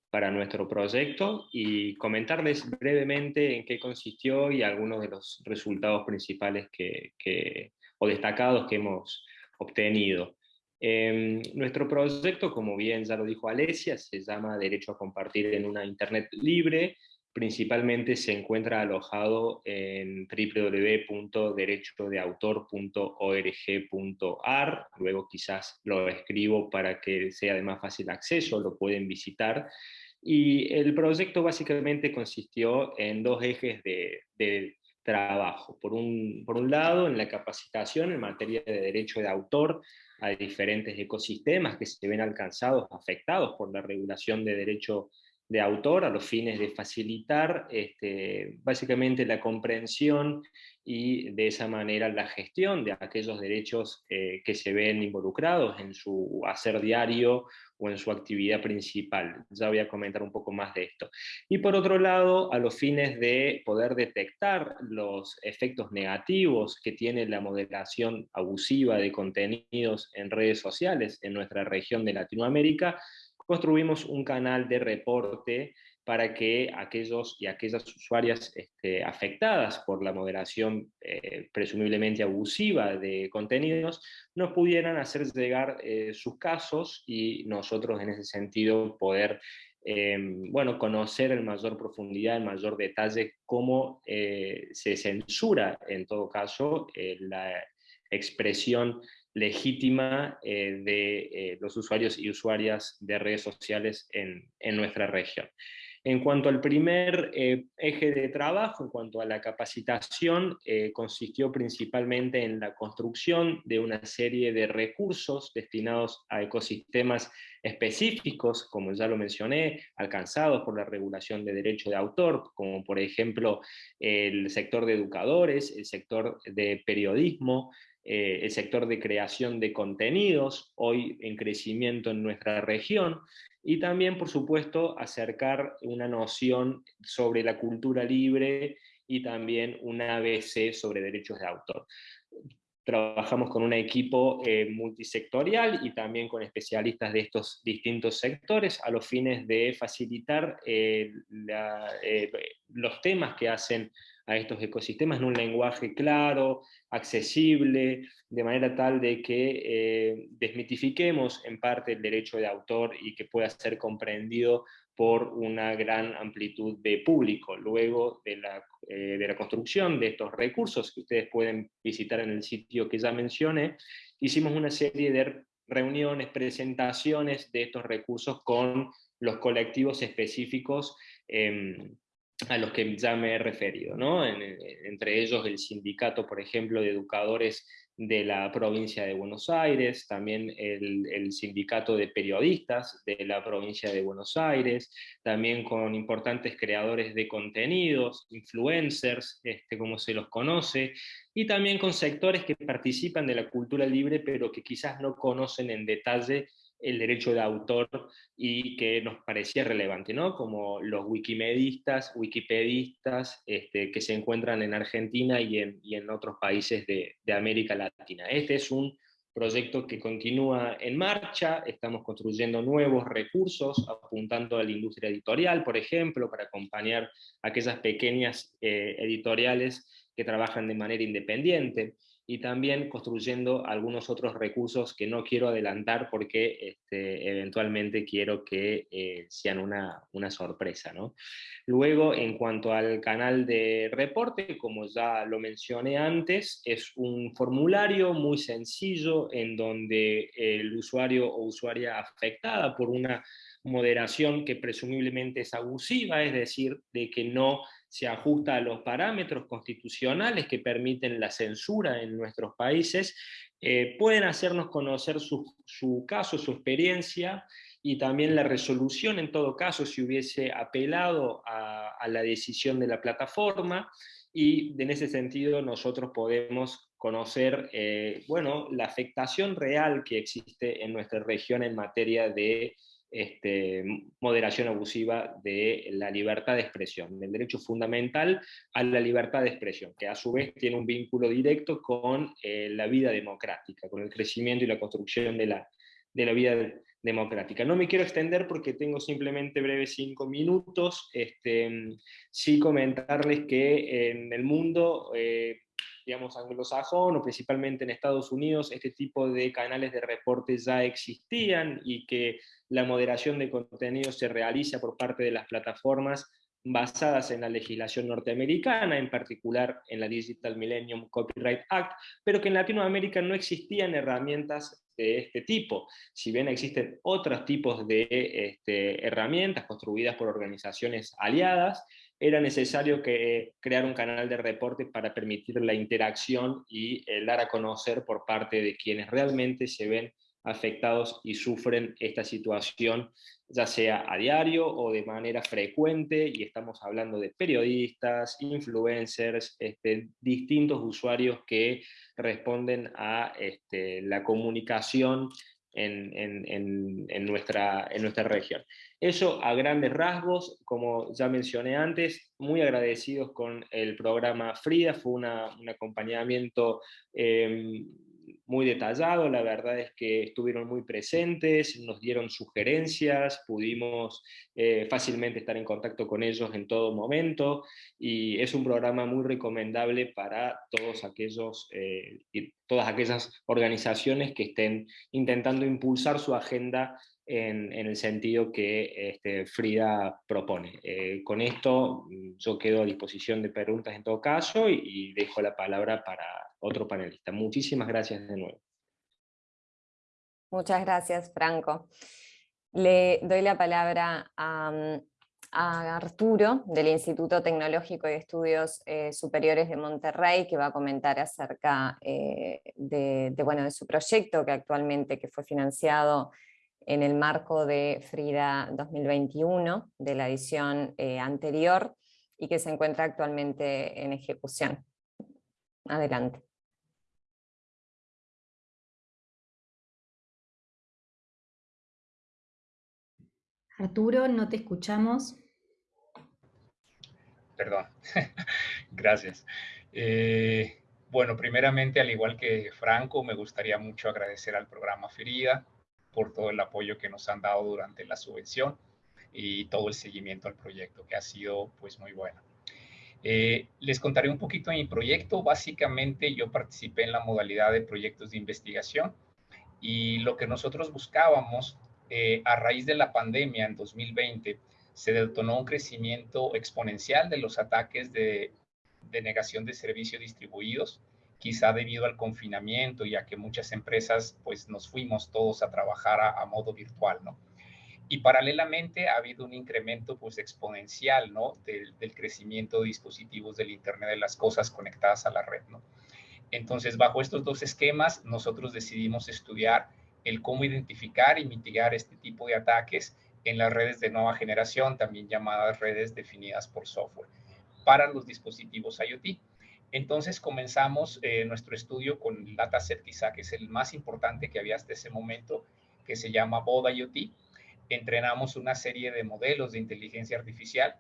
para nuestro proyecto y comentarles brevemente en qué consistió y algunos de los resultados principales que, o destacados que hemos obtenido. Em, nuestro proyecto, como bien ya lo dijo Alesia, se llama Derecho a Compartir en una Internet Libre, principalmente se encuentra alojado en www.derechodeautor.org.ar, luego quizás lo escribo para que sea de más fácil acceso, lo pueden visitar. Y el proyecto básicamente consistió en dos ejes de, trabajo. Por un, por un lado, en la capacitación en materia de derecho de autor a diferentes ecosistemas que se ven alcanzados, afectados por la regulación de derecho de autor a los fines de facilitar este, básicamente la comprensión y de esa manera la gestión de aquellos derechos que se ven involucrados en su hacer diario o en su actividad principal. Ya voy a comentar un poco más de esto. Y por otro lado, a los fines de poder detectar los efectos negativos que tiene la moderación abusiva de contenidos en redes sociales en nuestra región de Latinoamérica, construimos un canal de reporte para que aquellos y aquellas usuarias este, afectadas por la moderación eh, presumiblemente abusiva de contenidos nos pudieran hacer llegar eh, sus casos y nosotros en ese sentido poder em, bueno, conocer en mayor profundidad, en mayor detalle cómo eh, se censura en todo caso la expresión legítima eh, de eh, los usuarios y usuarias de redes sociales en, nuestra región. En cuanto al primer eh, eje de trabajo, en cuanto a la capacitación, consistió principalmente en la construcción de una serie de recursos destinados a ecosistemas específicos, como ya lo mencioné, alcanzados por la regulación de derecho de autor, como por ejemplo el sector de educadores, el sector de periodismo, eh, el sector de creación de contenidos, hoy en crecimiento en nuestra región, y también, por supuesto, acercar una noción sobre la cultura libre y también un ABC sobre derechos de autor. Trabajamos con un equipo eh, multisectorial y también con especialistas de estos distintos sectores a los fines de facilitar eh, los temas que hacen a estos ecosistemas en un lenguaje claro, accesible, de manera tal de que eh, desmitifiquemos en parte el derecho de autor y que pueda ser comprendido por una gran amplitud de público. Luego de la, eh, de la construcción de estos recursos que ustedes pueden visitar en el sitio que ya mencioné, hicimos una serie de reuniones, presentaciones de estos recursos con los colectivos específicos em, a los que ya me he referido, ¿no? entre ellos el sindicato, por ejemplo, de educadores de la provincia de Buenos Aires, también el, sindicato de periodistas de la provincia de Buenos Aires, también con importantes creadores de contenidos, influencers, este, como se los conoce, y también con sectores que participan de la cultura libre, pero que quizás no conocen en detalle el derecho de autor y que nos parecía relevante, ¿no? como los wikimedistas, wikipedistas este, que se encuentran en Argentina y en, otros países de, de, América Latina. Este es un proyecto que continúa en marcha, estamos construyendo nuevos recursos, apuntando a la industria editorial, por ejemplo, para acompañar a aquellas pequeñas eh, editoriales que trabajan de manera independiente y también construyendo algunos otros recursos que no quiero adelantar porque este, eventualmente quiero que eh, sean una, una sorpresa. ¿no? Luego, en cuanto al canal de reporte, como ya lo mencioné antes, es un formulario muy sencillo en donde el usuario o usuaria afectada por una moderación que presumiblemente es abusiva, es decir, de que no se ajusta a los parámetros constitucionales que permiten la censura en nuestros países, eh, pueden hacernos conocer su, caso, su experiencia, y también la resolución en todo caso si hubiese apelado a, la decisión de la plataforma, y en ese sentido nosotros podemos conocer eh, bueno, la afectación real que existe en nuestra región en materia de este, moderación abusiva de la libertad de expresión, del derecho fundamental a la libertad de expresión, que a su vez tiene un vínculo directo con eh, la vida democrática, con el crecimiento y la construcción de la, de la vida democrática. No me quiero extender porque tengo simplemente breves cinco minutos, este, sí comentarles que en el mundo... Eh, digamos, anglosajón o principalmente en Estados Unidos, este tipo de canales de reporte ya existían y que la moderación de contenido se realiza por parte de las plataformas basadas en la legislación norteamericana, en particular en la Digital Millennium Copyright Act, pero que en Latinoamérica no existían herramientas de este tipo. Si bien existen otros tipos de este, herramientas construidas por organizaciones aliadas, era necesario que, crear un canal de reporte para permitir la interacción y dar a conocer por parte de quienes realmente se ven afectados y sufren esta situación, ya sea a diario o de manera frecuente, y estamos hablando de periodistas, influencers, este, distintos usuarios que responden a este, la comunicación en, nuestra, en nuestra región. Eso a grandes rasgos, como ya mencioné antes, muy agradecidos con el programa FRIDA, fue un acompañamiento em, muy detallado, la verdad es que estuvieron muy presentes, nos dieron sugerencias, pudimos eh, fácilmente estar en contacto con ellos en todo momento, y es un programa muy recomendable para todos aquellos, eh, todas aquellas organizaciones que estén intentando impulsar su agenda en, el sentido que este, Frida propone. Eh, con esto mm, yo quedo a disposición de preguntas en todo caso y dejo la palabra para otro panelista. Muchísimas gracias de nuevo. Muchas gracias, Franco. Le doy la palabra a, Arturo, del Instituto Tecnológico de Estudios eh, Superiores de Monterrey, que va a comentar acerca eh, de, bueno, de su proyecto que actualmente que fue financiado en el marco de Frida 2021, de la edición eh, anterior, y que se encuentra actualmente en ejecución. Adelante. Arturo, no te escuchamos. Perdón, gracias. Eh, bueno, primeramente, al igual que Franco, me gustaría mucho agradecer al programa Ferida por todo el apoyo que nos han dado durante la subvención y todo el seguimiento al proyecto, que ha sido pues muy bueno. Eh, les contaré un poquito de mi proyecto. Básicamente yo participé en la modalidad de proyectos de investigación y lo que nosotros buscábamos eh, a raíz de la pandemia en 2020, se detonó un crecimiento exponencial de los ataques de, negación de servicios distribuidos, quizá debido al confinamiento y a que muchas empresas pues nos fuimos todos a trabajar a, modo virtual, ¿no? Y paralelamente ha habido un incremento pues exponencial, ¿no? Del, crecimiento de dispositivos del Internet de las cosas conectadas a la red, ¿no? Entonces, bajo estos dos esquemas, nosotros decidimos estudiar el cómo identificar y mitigar este tipo de ataques en las redes de nueva generación, también llamadas redes definidas por software, para los dispositivos IoT. Entonces comenzamos eh, nuestro estudio con el dataset quizá que es el más importante que había hasta ese momento, que se llama BOD IoT. Entrenamos una serie de modelos de inteligencia artificial,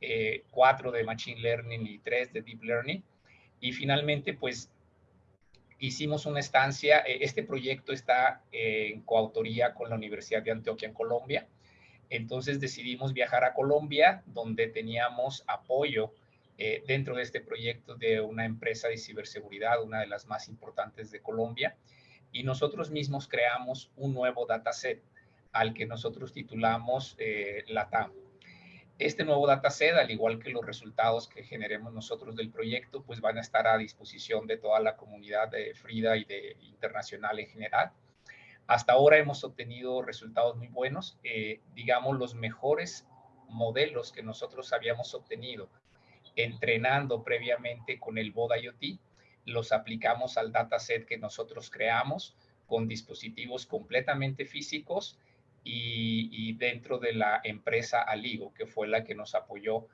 eh, cuatro de Machine Learning y tres de Deep Learning. Y finalmente, pues hicimos una estancia, eh, este proyecto está en coautoría con la Universidad de Antioquia en Colombia, entonces decidimos viajar a Colombia, donde teníamos apoyo eh, dentro de este proyecto de una empresa de ciberseguridad, una de las más importantes de Colombia, y nosotros mismos creamos un nuevo dataset al que nosotros titulamos eh, LATAM. Este nuevo dataset, al igual que los resultados que generemos nosotros del proyecto, pues van a estar a disposición de toda la comunidad de Frida y de internacional en general. Hasta ahora hemos obtenido resultados muy buenos, eh, digamos los mejores modelos que nosotros habíamos obtenido entrenando previamente con el BOD IoT, los aplicamos al dataset que nosotros creamos con dispositivos completamente físicos y, dentro de la empresa Aligo, que fue la que nos apoyó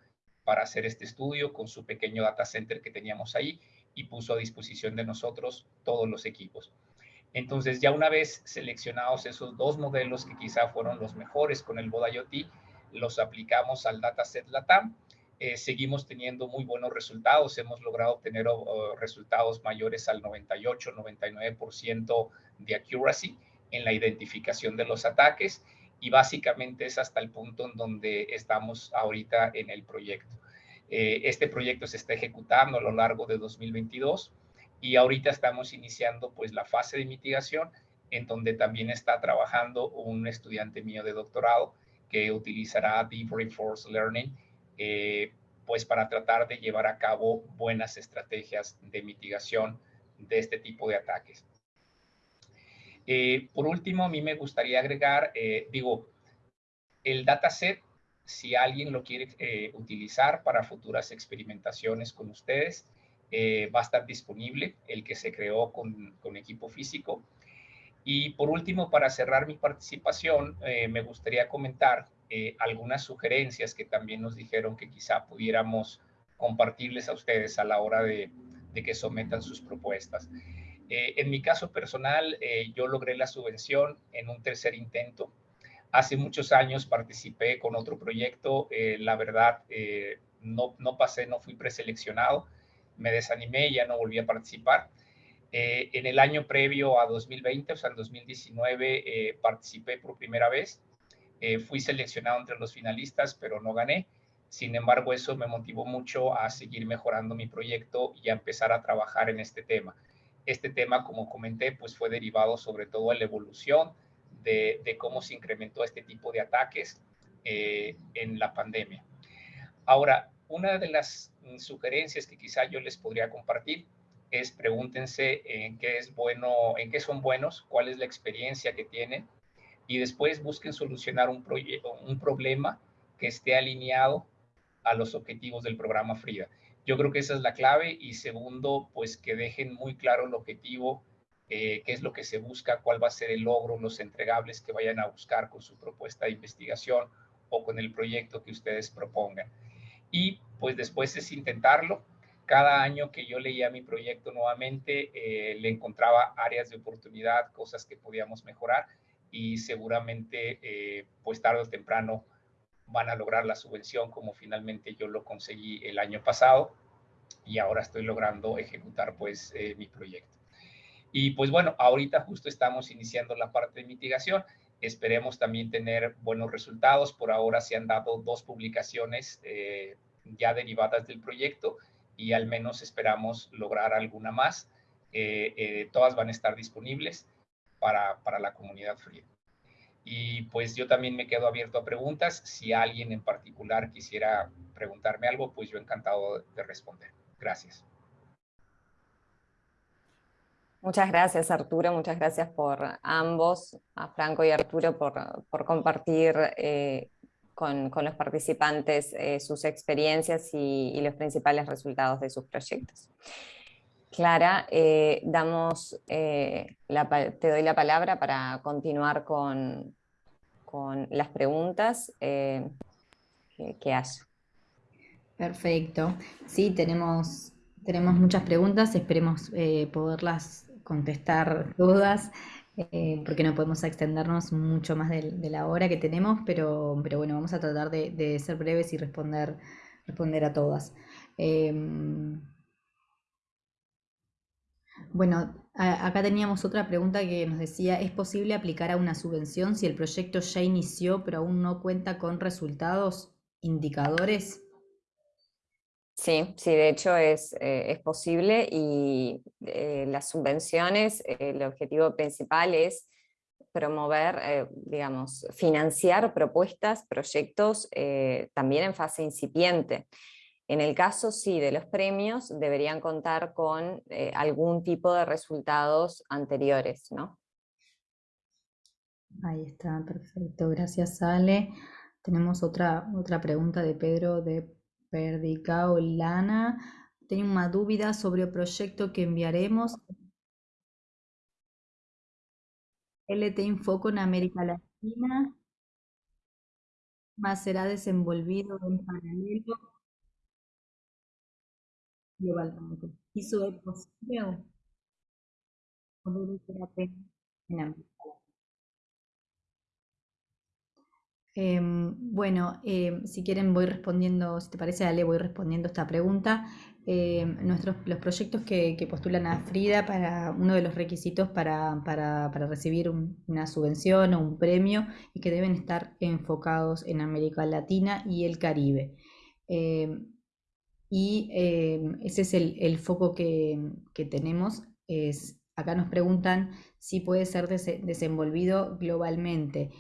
para hacer este estudio con su pequeño data center que teníamos ahí y puso a disposición de nosotros todos los equipos. Entonces, ya una vez seleccionados esos dos modelos que quizá fueron los mejores con el Boda IoT, los aplicamos al dataset LATAM. Eh, seguimos teniendo muy buenos resultados. Hemos logrado obtener resultados mayores al 98, 99% de accuracy en la identificación de los ataques y básicamente es hasta el punto en donde estamos ahorita en el proyecto. Eh, este proyecto se está ejecutando a lo largo de 2022 y ahorita estamos iniciando pues la fase de mitigación en donde también está trabajando un estudiante mío de doctorado que utilizará Deep Reinforced Learning pues para tratar de llevar a cabo buenas estrategias de mitigación de este tipo de ataques. por último, a mí me gustaría agregar, digo, el dataset, si alguien lo quiere utilizar para futuras experimentaciones con ustedes, eh, va a estar disponible, el que se creó con, equipo físico. Y por último, para cerrar mi participación, eh, me gustaría comentar eh, algunas sugerencias que también nos dijeron que quizá pudiéramos compartirles a ustedes a la hora de, de que sometan sus propuestas. en mi caso personal, yo logré la subvención en un tercer intento. Hace muchos años participé con otro proyecto. la verdad, no, no pasé, no fui preseleccionado me desanimé ya no volví a participar. Eh, en el año previo a 2020, o sea, en 2019, eh, participé por primera vez. Eh, fui seleccionado entre los finalistas, pero no gané. Sin embargo, eso me motivó mucho a seguir mejorando mi proyecto y a empezar a trabajar en este tema. Este tema, como comenté, pues fue derivado sobre todo de la evolución de, cómo se incrementó este tipo de ataques en la pandemia. Ahora, una de las sugerencias que quizá yo les podría compartir es pregúntense en qué es bueno, en qué son buenos, cuál es la experiencia que tienen y después busquen solucionar un, un problema que esté alineado a los objetivos del programa Frida. Yo creo que esa es la clave y segundo, pues que dejen muy claro el objetivo, eh, qué es lo que se busca, cuál va a ser el logro, los entregables que vayan a buscar con su propuesta de investigación o con el proyecto que ustedes propongan y pues después es intentarlo. Cada año que yo leía mi proyecto nuevamente, eh, le encontraba áreas de oportunidad, cosas que podíamos mejorar y seguramente eh, pues tarde o temprano van a lograr la subvención como finalmente yo lo conseguí el año pasado y ahora estoy logrando ejecutar pues eh, mi proyecto. Y pues bueno, ahorita justo estamos iniciando la parte de mitigación. Esperemos también tener buenos resultados. Por ahora se han dado dos publicaciones eh, ya derivadas del proyecto y al menos esperamos lograr alguna más. Eh, todas van a estar disponibles para, para la comunidad fría. Y pues yo también me quedo abierto a preguntas. Si alguien en particular quisiera preguntarme algo, pues yo encantado de responder. Gracias. Muchas gracias Arturo, muchas gracias por ambos, a Franco y Arturo, por, por compartir eh, con, con, los participantes eh, sus experiencias y, los principales resultados de sus proyectos. Clara, eh, damos, la, te doy la palabra para continuar con, con las preguntas que, que haya. Perfecto. Sí, tenemos, tenemos muchas preguntas, esperemos poderlas contestar todas, eh, porque no podemos extendernos mucho más de, la hora que tenemos, pero, pero bueno, vamos a tratar de, ser breves y responder, responder a todas. Em, bueno, acá teníamos otra pregunta que nos decía, ¿es posible aplicar a una subvención si el proyecto ya inició pero aún no cuenta con resultados indicadores? Sí, sí, de hecho es, eh, posible y eh, las subvenciones, eh, el objetivo principal es promover, digamos, financiar propuestas, proyectos también en fase incipiente. En el caso, sí, de los premios, deberían contar con algún tipo de resultados anteriores, ¿no? Ahí está, perfecto. Gracias, Ale. Tenemos otra, otra pregunta de Pedro de Perdicao Lana. Tengo una duda sobre el proyecto que enviaremos. LT Infoco en América Latina. Más será desenvolvido en paralelo globalmente. ¿Eso es posible o no en América Em, bueno, em, si quieren voy respondiendo, si te parece, Ale, voy respondiendo esta pregunta. Em, nuestros, los proyectos que, postulan a Frida para uno de los requisitos para, para, recibir una subvención o un premio y que deben estar enfocados en América Latina y el Caribe. Y ese es el, foco que, que tenemos. Es, acá nos preguntan si puede ser desenvolvido globalmente.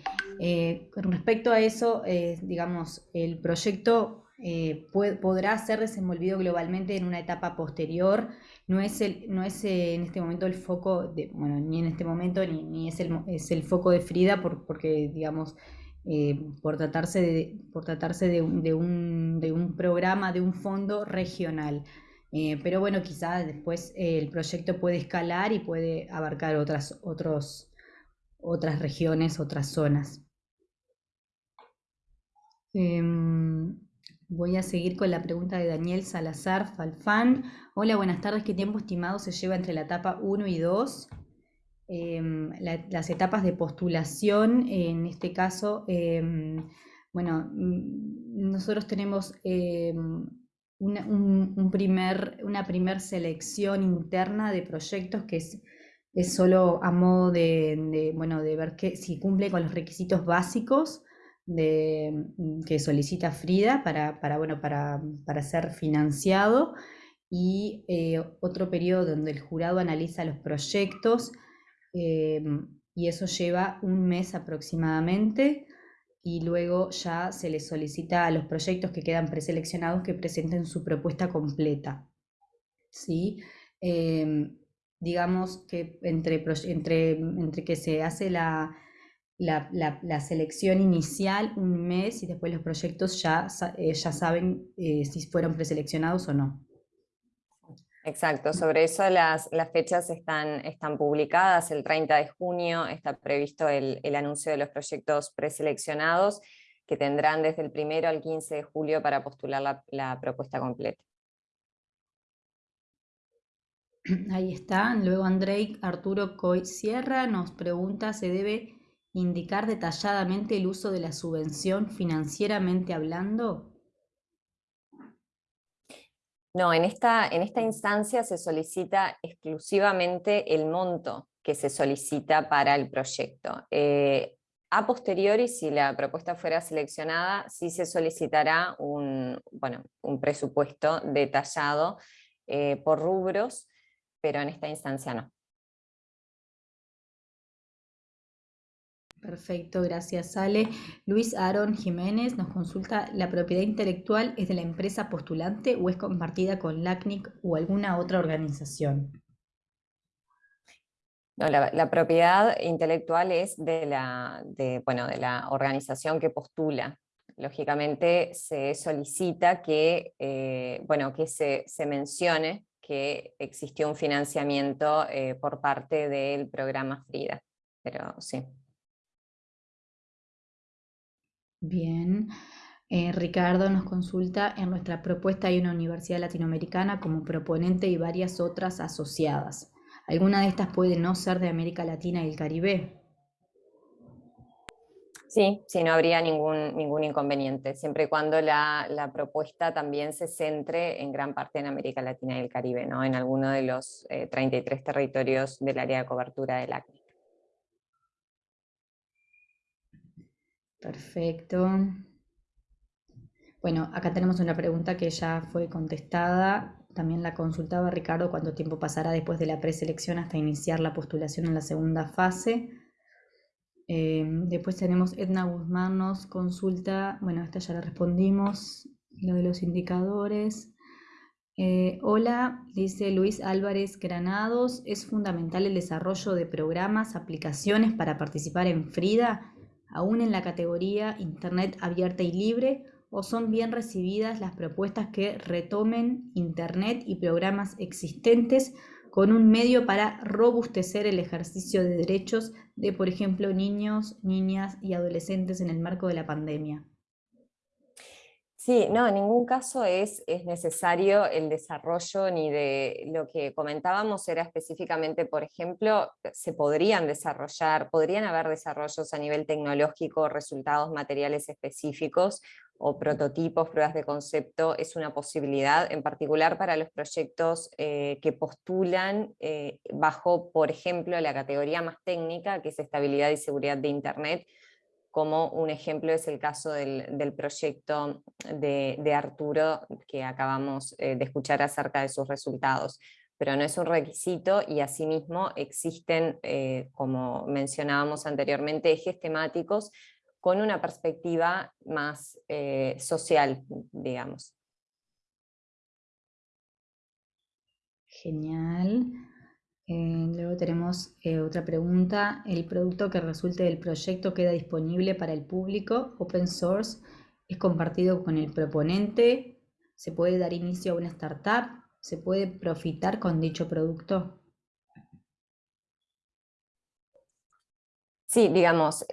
Eh, con respecto a eso, eh, digamos, el proyecto eh, podrá ser desenvolvido globalmente en una etapa posterior. No es, el, no es eh, en este momento el foco, de, bueno, ni en este momento, ni, es, el, es, el, foco de Frida, por, porque, digamos, por tratarse, de, por tratarse de, de, un, de un programa, de un fondo regional. pero bueno, quizás después el proyecto puede escalar y puede abarcar otras, otros, otras regiones, otras zonas. Em, voy a seguir con la pregunta de Daniel Salazar Falfán. Hola, buenas tardes. ¿Qué tiempo estimado se lleva entre la etapa 1 y 2? Em, las etapas de postulación, en este caso, em, bueno, mm, nosotros tenemos una, un, primer, una primer selección interna de proyectos que es es solo a modo de, bueno, de ver que, si cumple con los requisitos básicos de, mm, que solicita Frida para, para, bueno, para, para ser financiado. Y eh, otro periodo donde el jurado analiza los proyectos eh, y eso lleva un mes aproximadamente y luego ya se le solicita a los proyectos que quedan preseleccionados que presenten su propuesta completa. ¿sí? Em, digamos que entre, entre, entre que se hace la, la, selección inicial un mes y después los proyectos ya, eh, ya saben eh, si fueron preseleccionados o no. Exacto, sobre eso las, fechas están, están publicadas, el 30 de junio está previsto el, anuncio de los proyectos preseleccionados que tendrán desde el 1 al 15 de julio para postular la, la propuesta completa. Ahí está. Luego Andrei Arturo Coy Sierra nos pregunta, ¿se debe indicar detalladamente el uso de la subvención financieramente hablando? No, en esta, en esta instancia se solicita exclusivamente el monto que se solicita para el proyecto. Eh, a posteriori, si la propuesta fuera seleccionada, sí se solicitará un, bueno, un presupuesto detallado eh, por rubros, pero en esta instancia no. Perfecto, gracias Ale. Luis Aaron Jiménez nos consulta, ¿la propiedad intelectual es de la empresa postulante o es compartida con LACNIC o alguna otra organización? No, la, propiedad intelectual es de la, bueno, de la organización que postula. Lógicamente se solicita que, eh, bueno, que se, mencione que existió un financiamiento eh, por parte del programa FRIDA, pero sí. Bien. Eh, Ricardo nos consulta, en nuestra propuesta hay una universidad latinoamericana como proponente y varias otras asociadas. ¿Alguna de estas puede no ser de América Latina y el Caribe? Sí, sí, no habría ningún, ningún inconveniente, siempre y cuando la, propuesta también se centre en gran parte en América Latina y el Caribe, ¿no? en alguno de los 33 eh, territorios del área de cobertura del ACNIC. Perfecto. Bueno, acá tenemos una pregunta que ya fue contestada. También la consultaba Ricardo cuánto tiempo pasará después de la preselección hasta iniciar la postulación en la segunda fase. Em, después tenemos Edna Guzmán nos consulta, bueno, esta ya la respondimos, lo de los indicadores. Eh, hola, dice Luis Álvarez Granados, ¿es fundamental el desarrollo de programas, aplicaciones para participar en FRIDA, aún en la categoría Internet abierta y libre, o son bien recibidas las propuestas que retomen Internet y programas existentes con un medio para robustecer el ejercicio de derechos de, por ejemplo, niños, niñas y adolescentes en el marco de la pandemia. Sí, no, en ningún caso es, es, necesario el desarrollo ni de lo que comentábamos era específicamente, por ejemplo, se podrían desarrollar, podrían haber desarrollos a nivel tecnológico, resultados materiales específicos o prototipos, pruebas de concepto, es una posibilidad, en particular para los proyectos eh, que postulan eh, bajo, por ejemplo, la categoría más técnica, que es estabilidad y seguridad de Internet, como un ejemplo es el caso del, proyecto de, Arturo, que acabamos eh, de escuchar acerca de sus resultados pero no es un requisito y asimismo existen, como mencionábamos anteriormente, ejes temáticos con una perspectiva más eh, social, digamos. Genial. Eh, luego tenemos eh, otra pregunta. ¿El producto que resulte del proyecto queda disponible para el público? ¿Open source? ¿Es compartido con el proponente? ¿Se puede dar inicio a una startup? ¿Se puede profitar con dicho producto? Sí, digamos,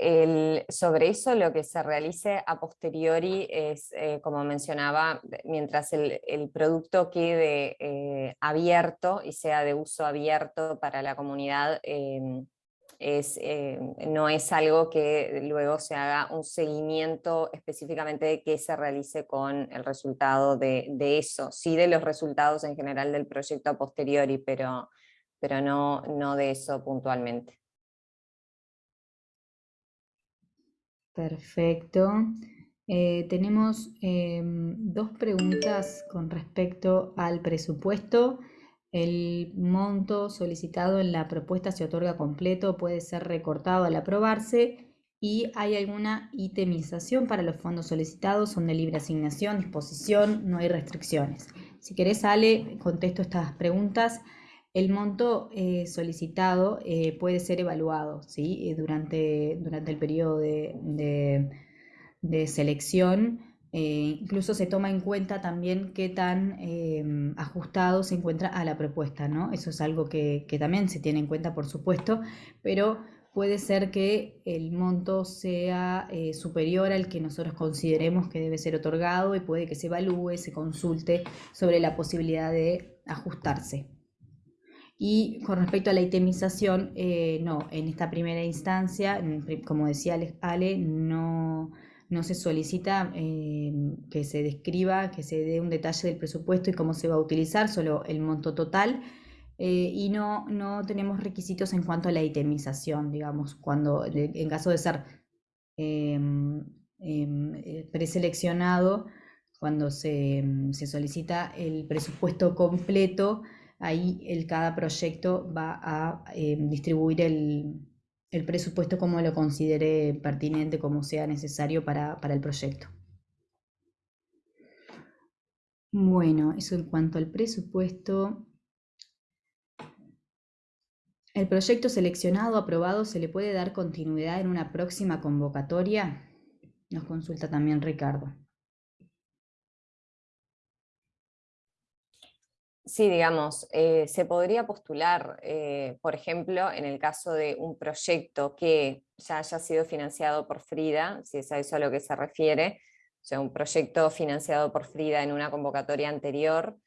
sobre eso lo que se realice a posteriori es, eh, como mencionaba, mientras el, producto quede eh, abierto y sea de uso abierto para la comunidad, em, em, no es algo que luego se haga un seguimiento específicamente de qué se realice con el resultado de, eso, sí de los resultados en general del proyecto a posteriori, pero, pero no, no de eso puntualmente. Perfecto. Eh, tenemos em, dos preguntas con respecto al presupuesto. El monto solicitado en la propuesta se otorga completo, puede ser recortado al aprobarse y hay alguna itemización para los fondos solicitados, son de libre asignación, disposición, no hay restricciones. Si querés, Ale, contesto estas preguntas. El monto eh, solicitado eh, puede ser evaluado ¿sí? Eh, durante, durante el periodo de, selección. incluso se toma en cuenta también qué tan ajustado se encuentra a la propuesta. ¿no? Eso es algo que, que también se tiene en cuenta, por supuesto, pero puede ser que el monto sea superior al que nosotros consideremos que debe ser otorgado y puede que se evalúe, se consulte sobre la posibilidad de ajustarse. Y con respecto a la itemización, eh, no, en esta primera instancia, como decía Ale, no, no se solicita eh, que se describa, que se dé un detalle del presupuesto y cómo se va a utilizar, solo el monto total. Eh, y no, no tenemos requisitos en cuanto a la itemización, digamos, cuando en caso de ser em, em, preseleccionado, cuando se, se solicita el presupuesto completo, ahí el, cada proyecto va a eh, distribuir el, presupuesto como lo considere pertinente, como sea necesario para, el proyecto. Bueno, eso en cuanto al presupuesto. ¿El proyecto seleccionado, aprobado, se le puede dar continuidad en una próxima convocatoria? Nos consulta también Ricardo. Sí, digamos, eh, se podría postular, eh, por ejemplo, en el caso de un proyecto que ya haya sido financiado por Frida, si es a eso a lo que se refiere, o sea, un proyecto financiado por Frida en una convocatoria anterior,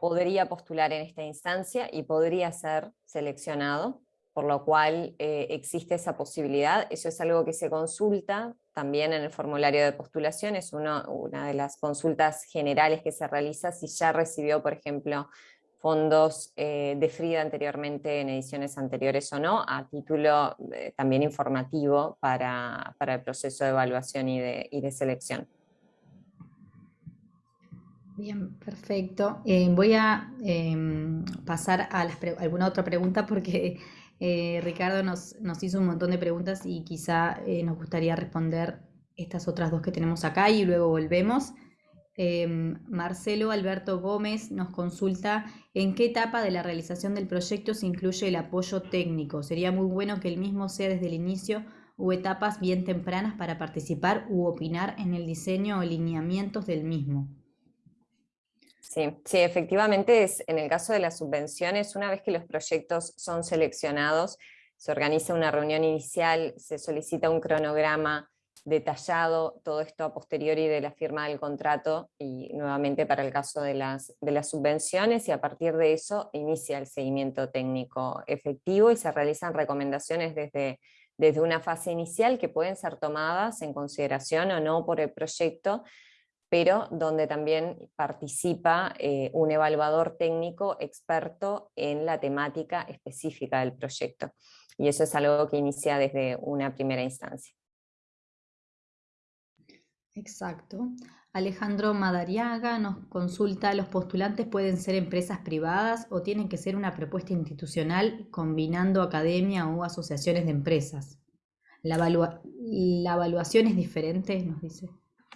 podría postular en esta instancia y podría ser seleccionado, por lo cual eh, existe esa posibilidad. Eso es algo que se consulta también en el formulario de postulación, es una de las consultas generales que se realiza si ya recibió, por ejemplo, fondos eh, de Frida anteriormente en ediciones anteriores o no, a título eh, también informativo para, el proceso de evaluación y de, selección. Bien, perfecto. Eh, voy a em, pasar a alguna otra pregunta porque eh, Ricardo nos, hizo un montón de preguntas y quizá eh, nos gustaría responder estas otras dos que tenemos acá y luego volvemos. Em, Marcelo Alberto Gómez nos consulta en qué etapa de la realización del proyecto se incluye el apoyo técnico. Sería muy bueno que el mismo sea desde el inicio o etapas bien tempranas para participar u opinar en el diseño o lineamientos del mismo. Sí, sí, efectivamente es, en el caso de las subvenciones, una vez que los proyectos son seleccionados, se organiza una reunión inicial, se solicita un cronograma detallado, todo esto a posteriori de la firma del contrato y nuevamente para el caso de las, de las subvenciones y a partir de eso inicia el seguimiento técnico efectivo y se realizan recomendaciones desde, desde una fase inicial que pueden ser tomadas en consideración o no por el proyecto pero donde también participa eh, un evaluador técnico experto en la temática específica del proyecto. Y eso es algo que inicia desde una primera instancia. Exacto. Alejandro Madariaga nos consulta, ¿los postulantes pueden ser empresas privadas o tienen que ser una propuesta institucional combinando academia o asociaciones de empresas? La, la evaluación es diferente, nos dice.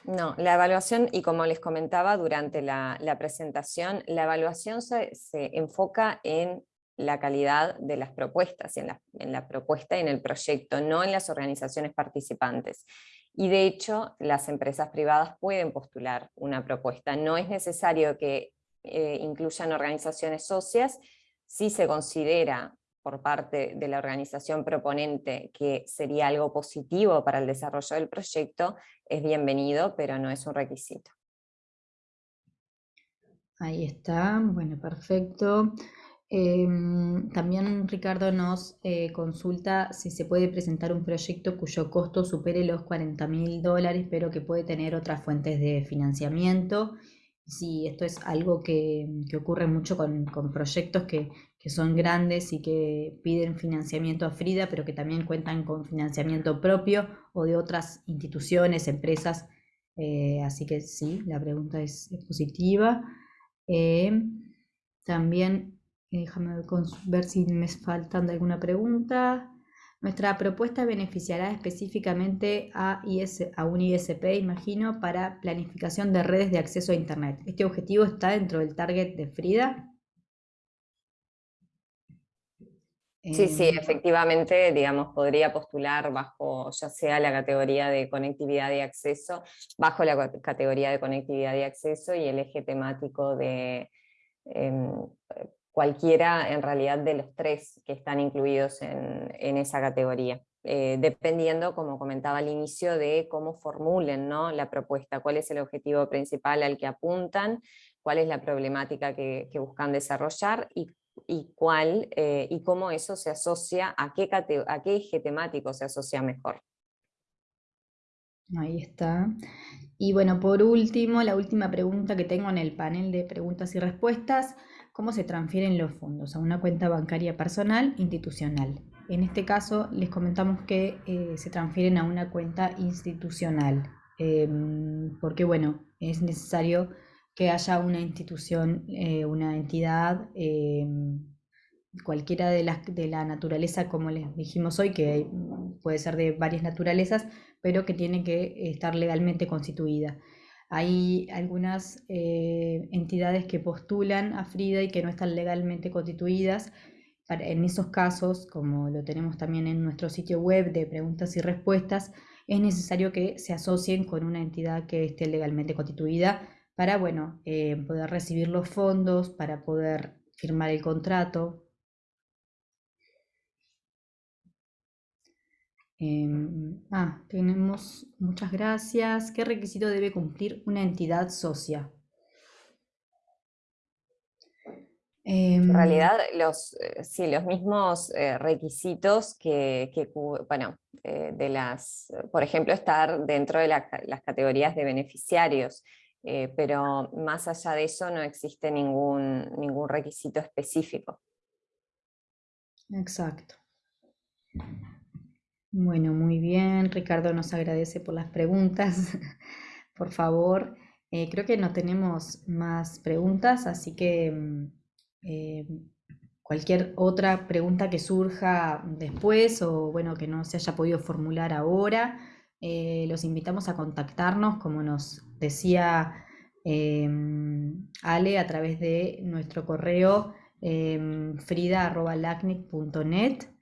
No, la evaluación, y como les comentaba durante la, presentación, la evaluación se, enfoca en la calidad de las propuestas, en la, en la propuesta y en el proyecto, no en las organizaciones participantes. Y de hecho, las empresas privadas pueden postular una propuesta. No es necesario que eh, incluyan organizaciones socias, si se considera por parte de la organización proponente que sería algo positivo para el desarrollo del proyecto, es bienvenido, pero no es un requisito. Ahí está, bueno, perfecto. Em, también Ricardo nos eh, consulta si se puede presentar un proyecto cuyo costo supere los 40 mil dólares, pero que puede tener otras fuentes de financiamiento. Si esto es algo que, ocurre mucho con, proyectos que, son grandes y que piden financiamiento a Frida, pero que también cuentan con financiamiento propio o de otras instituciones, empresas. Eh, así que sí, la pregunta es, positiva. Eh, también, déjame ver si me faltan de alguna pregunta. Nuestra propuesta beneficiará específicamente a, a un ISP, imagino, para planificación de redes de acceso a Internet. ¿Este objetivo está dentro del target de Frida? Sí, sí, em, efectivamente, digamos, podría postular bajo ya sea la categoría de conectividad y acceso, bajo la categoría de conectividad y acceso y el eje temático de em, cualquiera en realidad de los tres que están incluidos en, esa categoría. Eh, dependiendo, como comentaba al inicio, de cómo formulen ¿no? la propuesta, cuál es el objetivo principal al que apuntan, cuál es la problemática que, buscan desarrollar y, cuál, eh, y cómo eso se asocia, a qué, a qué eje temático se asocia mejor. Ahí está. Y bueno, por último, la última pregunta que tengo en el panel de preguntas y respuestas cómo se transfieren los fondos a una cuenta bancaria personal institucional. En este caso les comentamos que eh, se transfieren a una cuenta institucional, em, porque bueno, es necesario que haya una institución, eh, una entidad, em, cualquiera de las de la naturaleza, como les dijimos hoy, que puede ser de varias naturalezas, pero que tiene que estar legalmente constituida. Hay algunas eh, entidades que postulan a Frida y que no están legalmente constituidas. en esos casos, como lo tenemos también en nuestro sitio web de preguntas y respuestas, es necesario que se asocien con una entidad que esté legalmente constituida para bueno, eh, poder recibir los fondos, para poder firmar el contrato, Em, ah, tenemos muchas gracias. ¿Qué requisito debe cumplir una entidad socia? en em, realidad, los, eh, sí, los mismos eh, requisitos que, bueno, de las, por ejemplo, estar dentro de las categorías de beneficiarios, pero más allá de eso no existe ningún, ningún requisito específico. Exacto. Bueno, muy bien. Ricardo nos agradece por las preguntas. por favor, eh, creo que no tenemos más preguntas, así que mm, eh, cualquier otra pregunta que surja después o bueno, que no se haya podido formular ahora, eh, los invitamos a contactarnos, como nos decía Ale, a través de nuestro correo frida.lacnic.net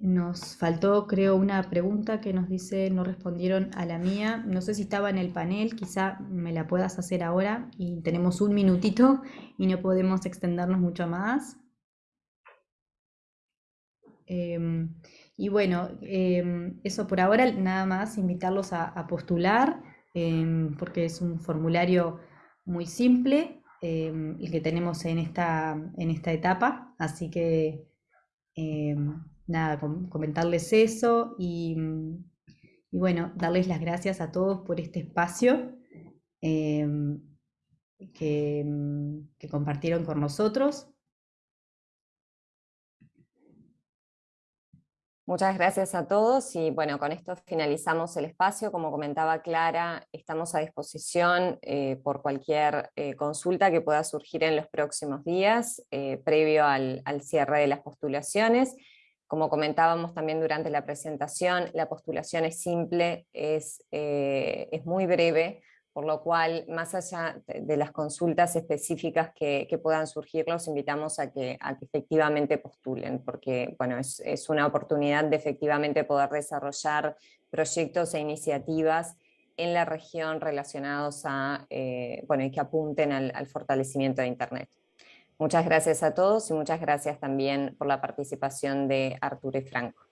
nos faltó, creo, una pregunta que nos dice, no respondieron a la mía. No sé si estaba en el panel, quizá me la puedas hacer ahora y tenemos un minutito y no podemos extendernos mucho más. Em, y bueno, em, eso por ahora, nada más, invitarlos a, postular, em, porque es un formulario muy simple el que tenemos en esta, en esta etapa, así que nada, comentarles eso y, bueno, darles las gracias a todos por este espacio que, que compartieron con nosotros. Muchas gracias a todos y bueno, con esto finalizamos el espacio. Como comentaba Clara, estamos a disposición eh, por cualquier eh, consulta que pueda surgir en los próximos días, eh, previo al, cierre de las postulaciones. Como comentábamos también durante la presentación, la postulación es simple, es, es muy breve, por lo cual, más allá de las consultas específicas que, puedan surgir, los invitamos a que, efectivamente postulen, porque bueno, es, una oportunidad de efectivamente poder desarrollar proyectos e iniciativas en la región relacionados a, eh, bueno, y que apunten al, al fortalecimiento de Internet. Muchas gracias a todos y muchas gracias también por la participación de Arturo y Franco.